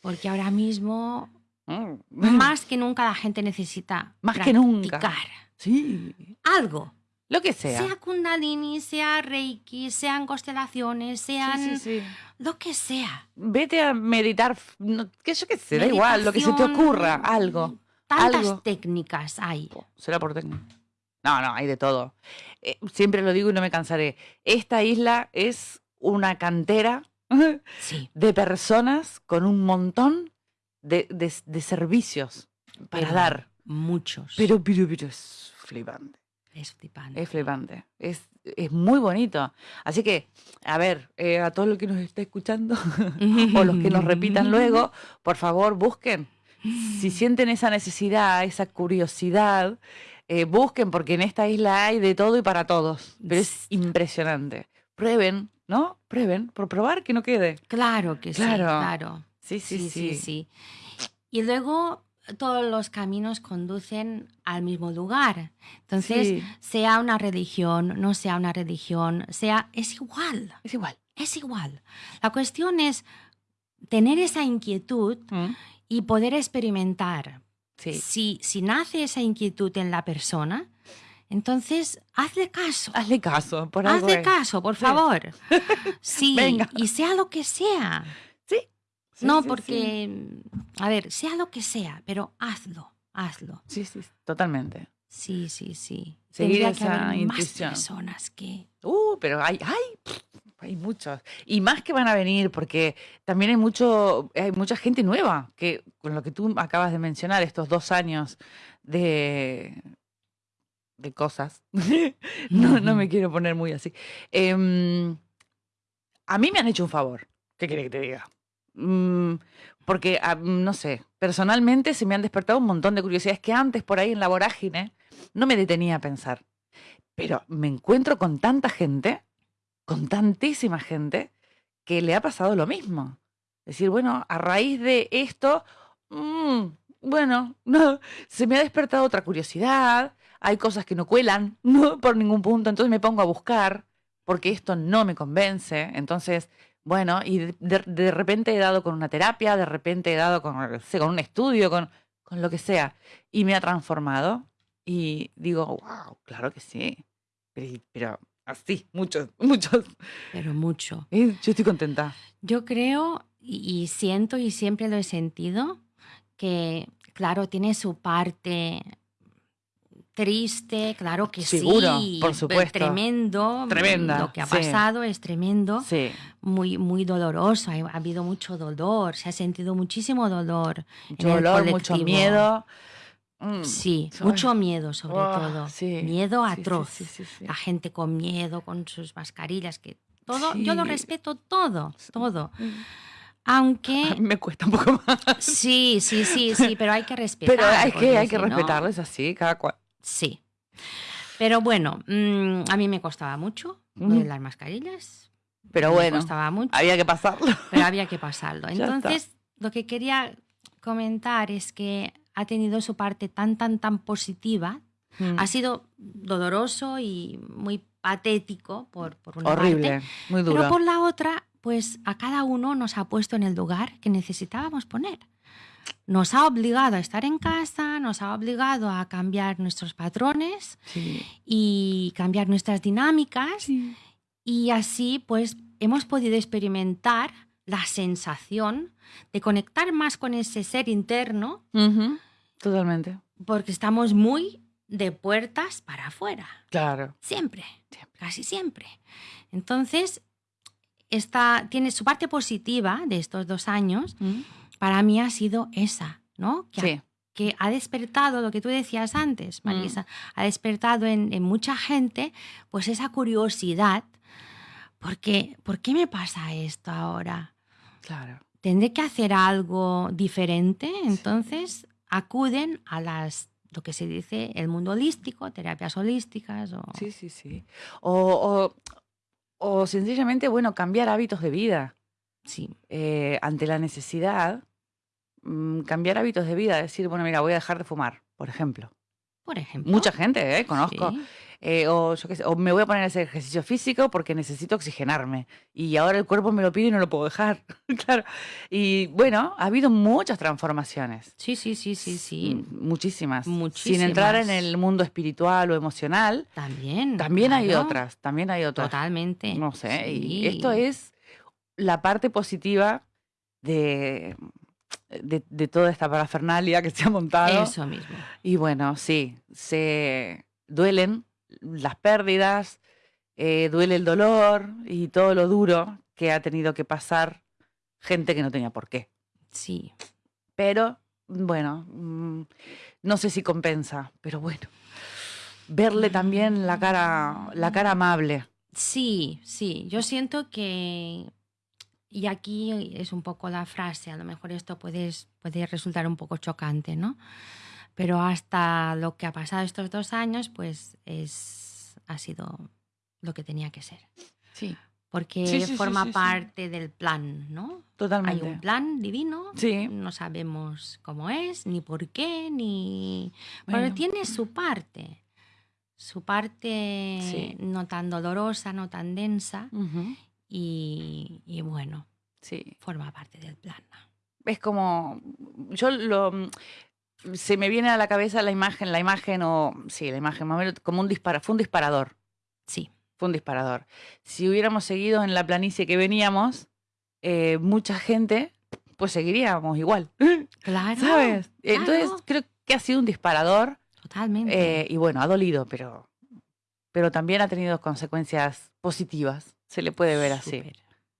Porque ahora mismo, mm. más que nunca, la gente necesita más practicar. que nunca. Sí. Algo. Lo que sea. Sea Kundalini, sea Reiki, sean constelaciones, sean lo que sea. Vete a meditar, que yo qué sé, da igual, lo que se te ocurra, algo. Tantas técnicas hay. Será por técnica. No, no, hay de todo. Eh, siempre lo digo y no me cansaré. Esta isla es una cantera (laughs) de personas con un montón de, servicios para dar. Muchos. Pero, pero, pero es flipante. Es flipante. Es flipante. Es, es muy bonito. Así que, a ver, eh, a todos los que nos está escuchando (laughs) o los que nos repitan luego, por favor, busquen. Si sienten esa necesidad, esa curiosidad, eh, busquen porque en esta isla hay de todo y para todos. Pero es impresionante. Prueben, ¿no? Prueben, por probar que no quede. Claro que sí, claro. sí, sí, sí. sí. Y luego todos los caminos conducen al mismo lugar. Entonces, sea una religión, no sea una religión, sea, es igual. Es igual. Es igual. La cuestión es tener esa inquietud mm. y poder experimentar. Si, si nace esa inquietud en la persona, entonces, hazle caso. Hazle caso, por Hazle caso, por favor. (laughs) Sí, y sea lo que sea no, porque, a ver, sea lo que sea, pero hazlo, hazlo. Sí, sí, totalmente. Sí, sí, sí. Seguir esa que más personas que... Uh, pero hay, hay, hay muchos. Y más que van a venir, porque también hay, mucho, hay mucha gente nueva, que con lo que tú acabas de mencionar, estos dos años de, de cosas. (laughs) no, no me quiero poner muy así. Em, a mí me han hecho un favor. ¿Qué quiere que te diga? Mm, porque, ah, no sé, personalmente se me han despertado un montón de curiosidades que antes por ahí en la vorágine no me detenía a pensar. Pero me encuentro con tanta gente, con tantísima gente, que le ha pasado lo mismo. Es decir, bueno, a raíz de esto, mm, bueno, no, (laughs) se me ha despertado otra curiosidad, hay cosas que no cuelan (laughs) por ningún punto, entonces me pongo a buscar porque esto no me convence, entonces bueno, y de, repente he dado con una terapia, de repente he dado con, con un estudio, con, con lo que sea, y me ha transformado. Y digo, wow, claro que sí. Pero, así, muchos, (laughs) muchos. Pero mucho. yo estoy contenta. Yo creo y siento y siempre lo he sentido que, claro, tiene su parte triste, claro que Seguro, sí. por supuesto. Tremendo. Tremenda. Lo que ha pasado es tremendo. Sí. Muy, muy doloroso. Ha, habido mucho dolor. Se ha sentido muchísimo dolor. Mucho dolor, mucho miedo. Mm, sí, mucho miedo sobre todo. Miedo atroz. La gente con miedo, con sus mascarillas, que todo, yo lo respeto todo, todo. Mm. Aunque... me cuesta un poco más. Sí, sí, sí, sí, pero hay que respetar. Pero hay que, hay que respetarlo, es así, cada cual. Sí. Pero bueno, mm, a mí me costaba mucho las mascarillas. Pero bueno, costaba mucho, había que pasarlo. Pero había que pasarlo. (laughs) Entonces, lo que quería comentar es que ha tenido su parte tan, tan, tan positiva. Mm. Ha sido doloroso y muy patético por, por una Horrible, muy duro. Pero por la otra, pues a cada uno nos ha puesto en el lugar que necesitábamos poner nos ha obligado a estar en casa, nos ha obligado a cambiar nuestros patrones y cambiar nuestras dinámicas. Y así, pues, hemos podido experimentar la sensación de conectar más con ese ser interno. Totalmente. Porque estamos muy de puertas para afuera. Claro. Siempre, casi siempre. Entonces, esta, tiene su parte positiva de estos dos años, para mí ha sido esa, ¿no? Que, que ha despertado lo que tú decías antes, Marisa, ha despertado en, en, mucha gente pues esa curiosidad, porque ¿por qué me pasa esto ahora? Claro. ¿Tendré que hacer algo diferente? Entonces acuden a las lo que se dice el mundo holístico, terapias holísticas. O... Sí, sí, sí. O, o, sencillamente, bueno, cambiar hábitos de vida. Sí. Eh, ante la necesidad, mm, cambiar hábitos de vida, decir, bueno, mira, voy a dejar de fumar, por ejemplo. Por ejemplo. Mucha gente, ¿eh? Conozco. Eh, o, yo qué sé, o me voy a poner a hacer ejercicio físico porque necesito oxigenarme. Y ahora el cuerpo me lo pide y no lo puedo dejar. (laughs) claro. Y bueno, ha habido muchas transformaciones. Sí, sí, sí, sí, sí. Muchísimas. Muchísimas. Sin entrar en el mundo espiritual o emocional. También. También hay otras, también hay otras. Totalmente. No sé. Y esto es la parte positiva de, de, de, toda esta parafernalia que se ha montado. Eso mismo. Y bueno, sí, se duelen las pérdidas, eh, duele el dolor y todo lo duro que ha tenido que pasar gente que no tenía por qué. Sí. Pero, bueno, mm, no sé si compensa, pero bueno. Verle también la cara, la cara amable. Sí, sí. Yo siento que. Y aquí es un poco la frase, a lo mejor esto puede, puede resultar un poco chocante, ¿no? Pero hasta lo que ha pasado estos dos años, pues es, ha sido lo que tenía que ser. Sí. Porque forma parte del plan, ¿no? Totalmente. Hay un plan divino, sí. no sabemos cómo es, ni por qué, ni... Pero tiene su parte, su parte no tan dolorosa, no tan densa, y, y, bueno, sí. forma parte del plan. Es como, yo lo, se me viene a la cabeza la imagen, la imagen o sí, la imagen como un disparo, fue un disparador. Sí. Fue un disparador. Si hubiéramos seguido en la planicie que veníamos, eh, mucha gente, pues seguiríamos igual. (laughs) Claro. ¿Sabes? Entonces creo que ha sido un disparador. Totalmente. Eh, y bueno, ha dolido, pero, pero también ha tenido consecuencias positivas. Se le puede ver así.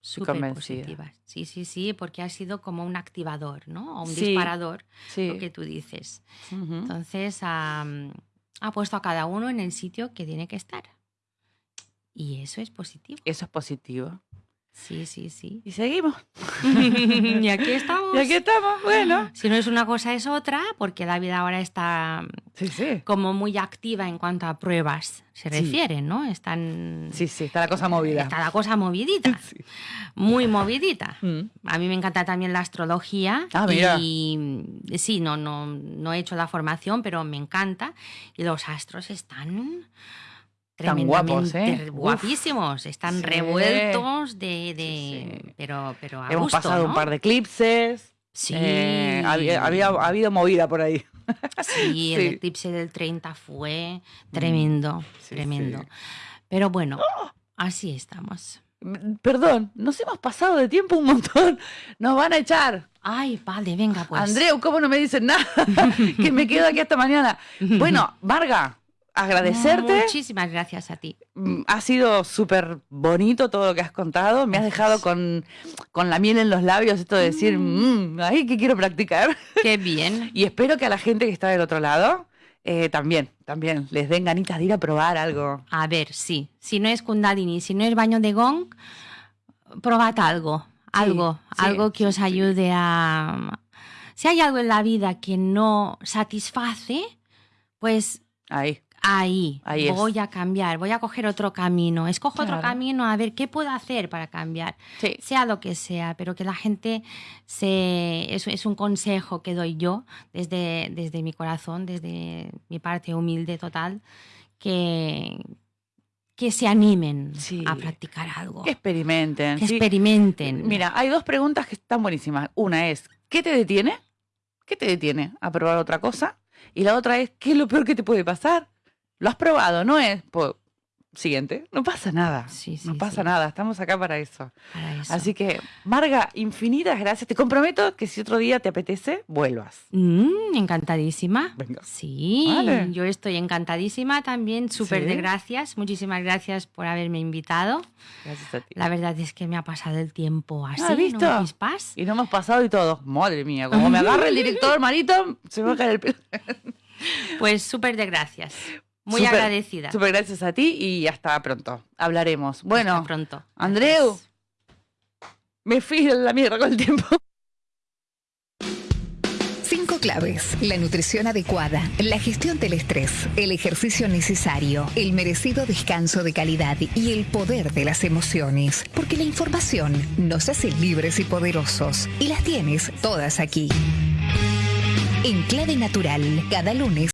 Súper positivas. Sí, sí, sí, porque ha sido como un activador, ¿no? O un disparador, lo que tú dices. Entonces, ha puesto a cada uno en el sitio que tiene que estar. Y eso es positivo. Eso es positivo. Sí, sí, sí. Y seguimos. (laughs) y aquí estamos. Y aquí estamos, bueno. Si no es una cosa, es otra, porque la vida ahora está sí, sí. como muy activa en cuanto a pruebas se refiere, ¿no? Están... Sí, sí, está la cosa movida. Está la cosa movidita. (laughs) Muy movidita. Mm. A mí me encanta también la astrología. Ah, mira. Y sí, no, no, no he hecho la formación, pero me encanta. Y los astros están están guapos, ¿eh? guapísimos, están revueltos de, de pero, pero hemos pasado un par de eclipses. Sí. Eh, había, había, ha habido movida por ahí. (laughs) Sí, el eclipse del 30 fue tremendo, tremendo. Pero bueno, así estamos. Perdón, nos hemos pasado de tiempo un montón. Nos van a echar. Ay, vale, venga pues. Andreu, ¿cómo no me dicen nada? (laughs) que me quedo aquí hasta mañana. (laughs) Bueno, Varga, agradecerte. Muchísimas gracias a ti. Mm, ha sido súper bonito todo lo que has contado. Me has dejado con, con, la miel en los labios, esto de decir, mm. Mm, ay, que quiero practicar. Qué bien. (laughs) y espero que a la gente que está del otro lado eh, también, también les den ganitas de ir a probar algo. A ver, sí. Si no es Kundalini, si no es baño de gong, probad algo. Algo, algo que os ayude a... Si hay algo en la vida que no satisface, pues Ahí. Ahí, voy a cambiar, voy a coger otro camino, escojo otro camino a ver qué puedo hacer para cambiar, sea lo que sea, pero que la gente se... Es, es, un consejo que doy yo desde, desde mi corazón, desde mi parte humilde total, que, que se animen a practicar algo. Que experimenten. Que experimenten. Mira, hay dos preguntas que están buenísimas. Una es, ¿qué te detiene? ¿Qué te detiene a probar otra cosa? Y la otra es, ¿qué es lo peor que te puede pasar? Lo has probado, ¿no es? siguiente. No pasa nada. no pasa nada. Estamos acá para eso. Así que, Marga, infinitas gracias. Te comprometo que si otro día te apetece, vuelvas. Mm, encantadísima. Sí, yo estoy encantadísima también. Súper de gracias. Muchísimas gracias por haberme invitado. Gracias a ti. La verdad es que me ha pasado el tiempo así. ¿Has visto? y no hemos pasado y todo. Madre mía, como me agarra el (laughs) director, marito, se me va a caer el pelo. Pues súper de gracias. Muy agradecida. Súper gracias a ti y hasta pronto. Hablaremos. Bueno, hasta pronto. Andreu, me fui a la mierda con el tiempo. Cinco claves. La nutrición adecuada, la gestión del estrés, el ejercicio necesario, el merecido descanso de calidad y el poder de las emociones. Porque la información nos hace libres y poderosos. Y las tienes todas aquí. En clave natural, cada lunes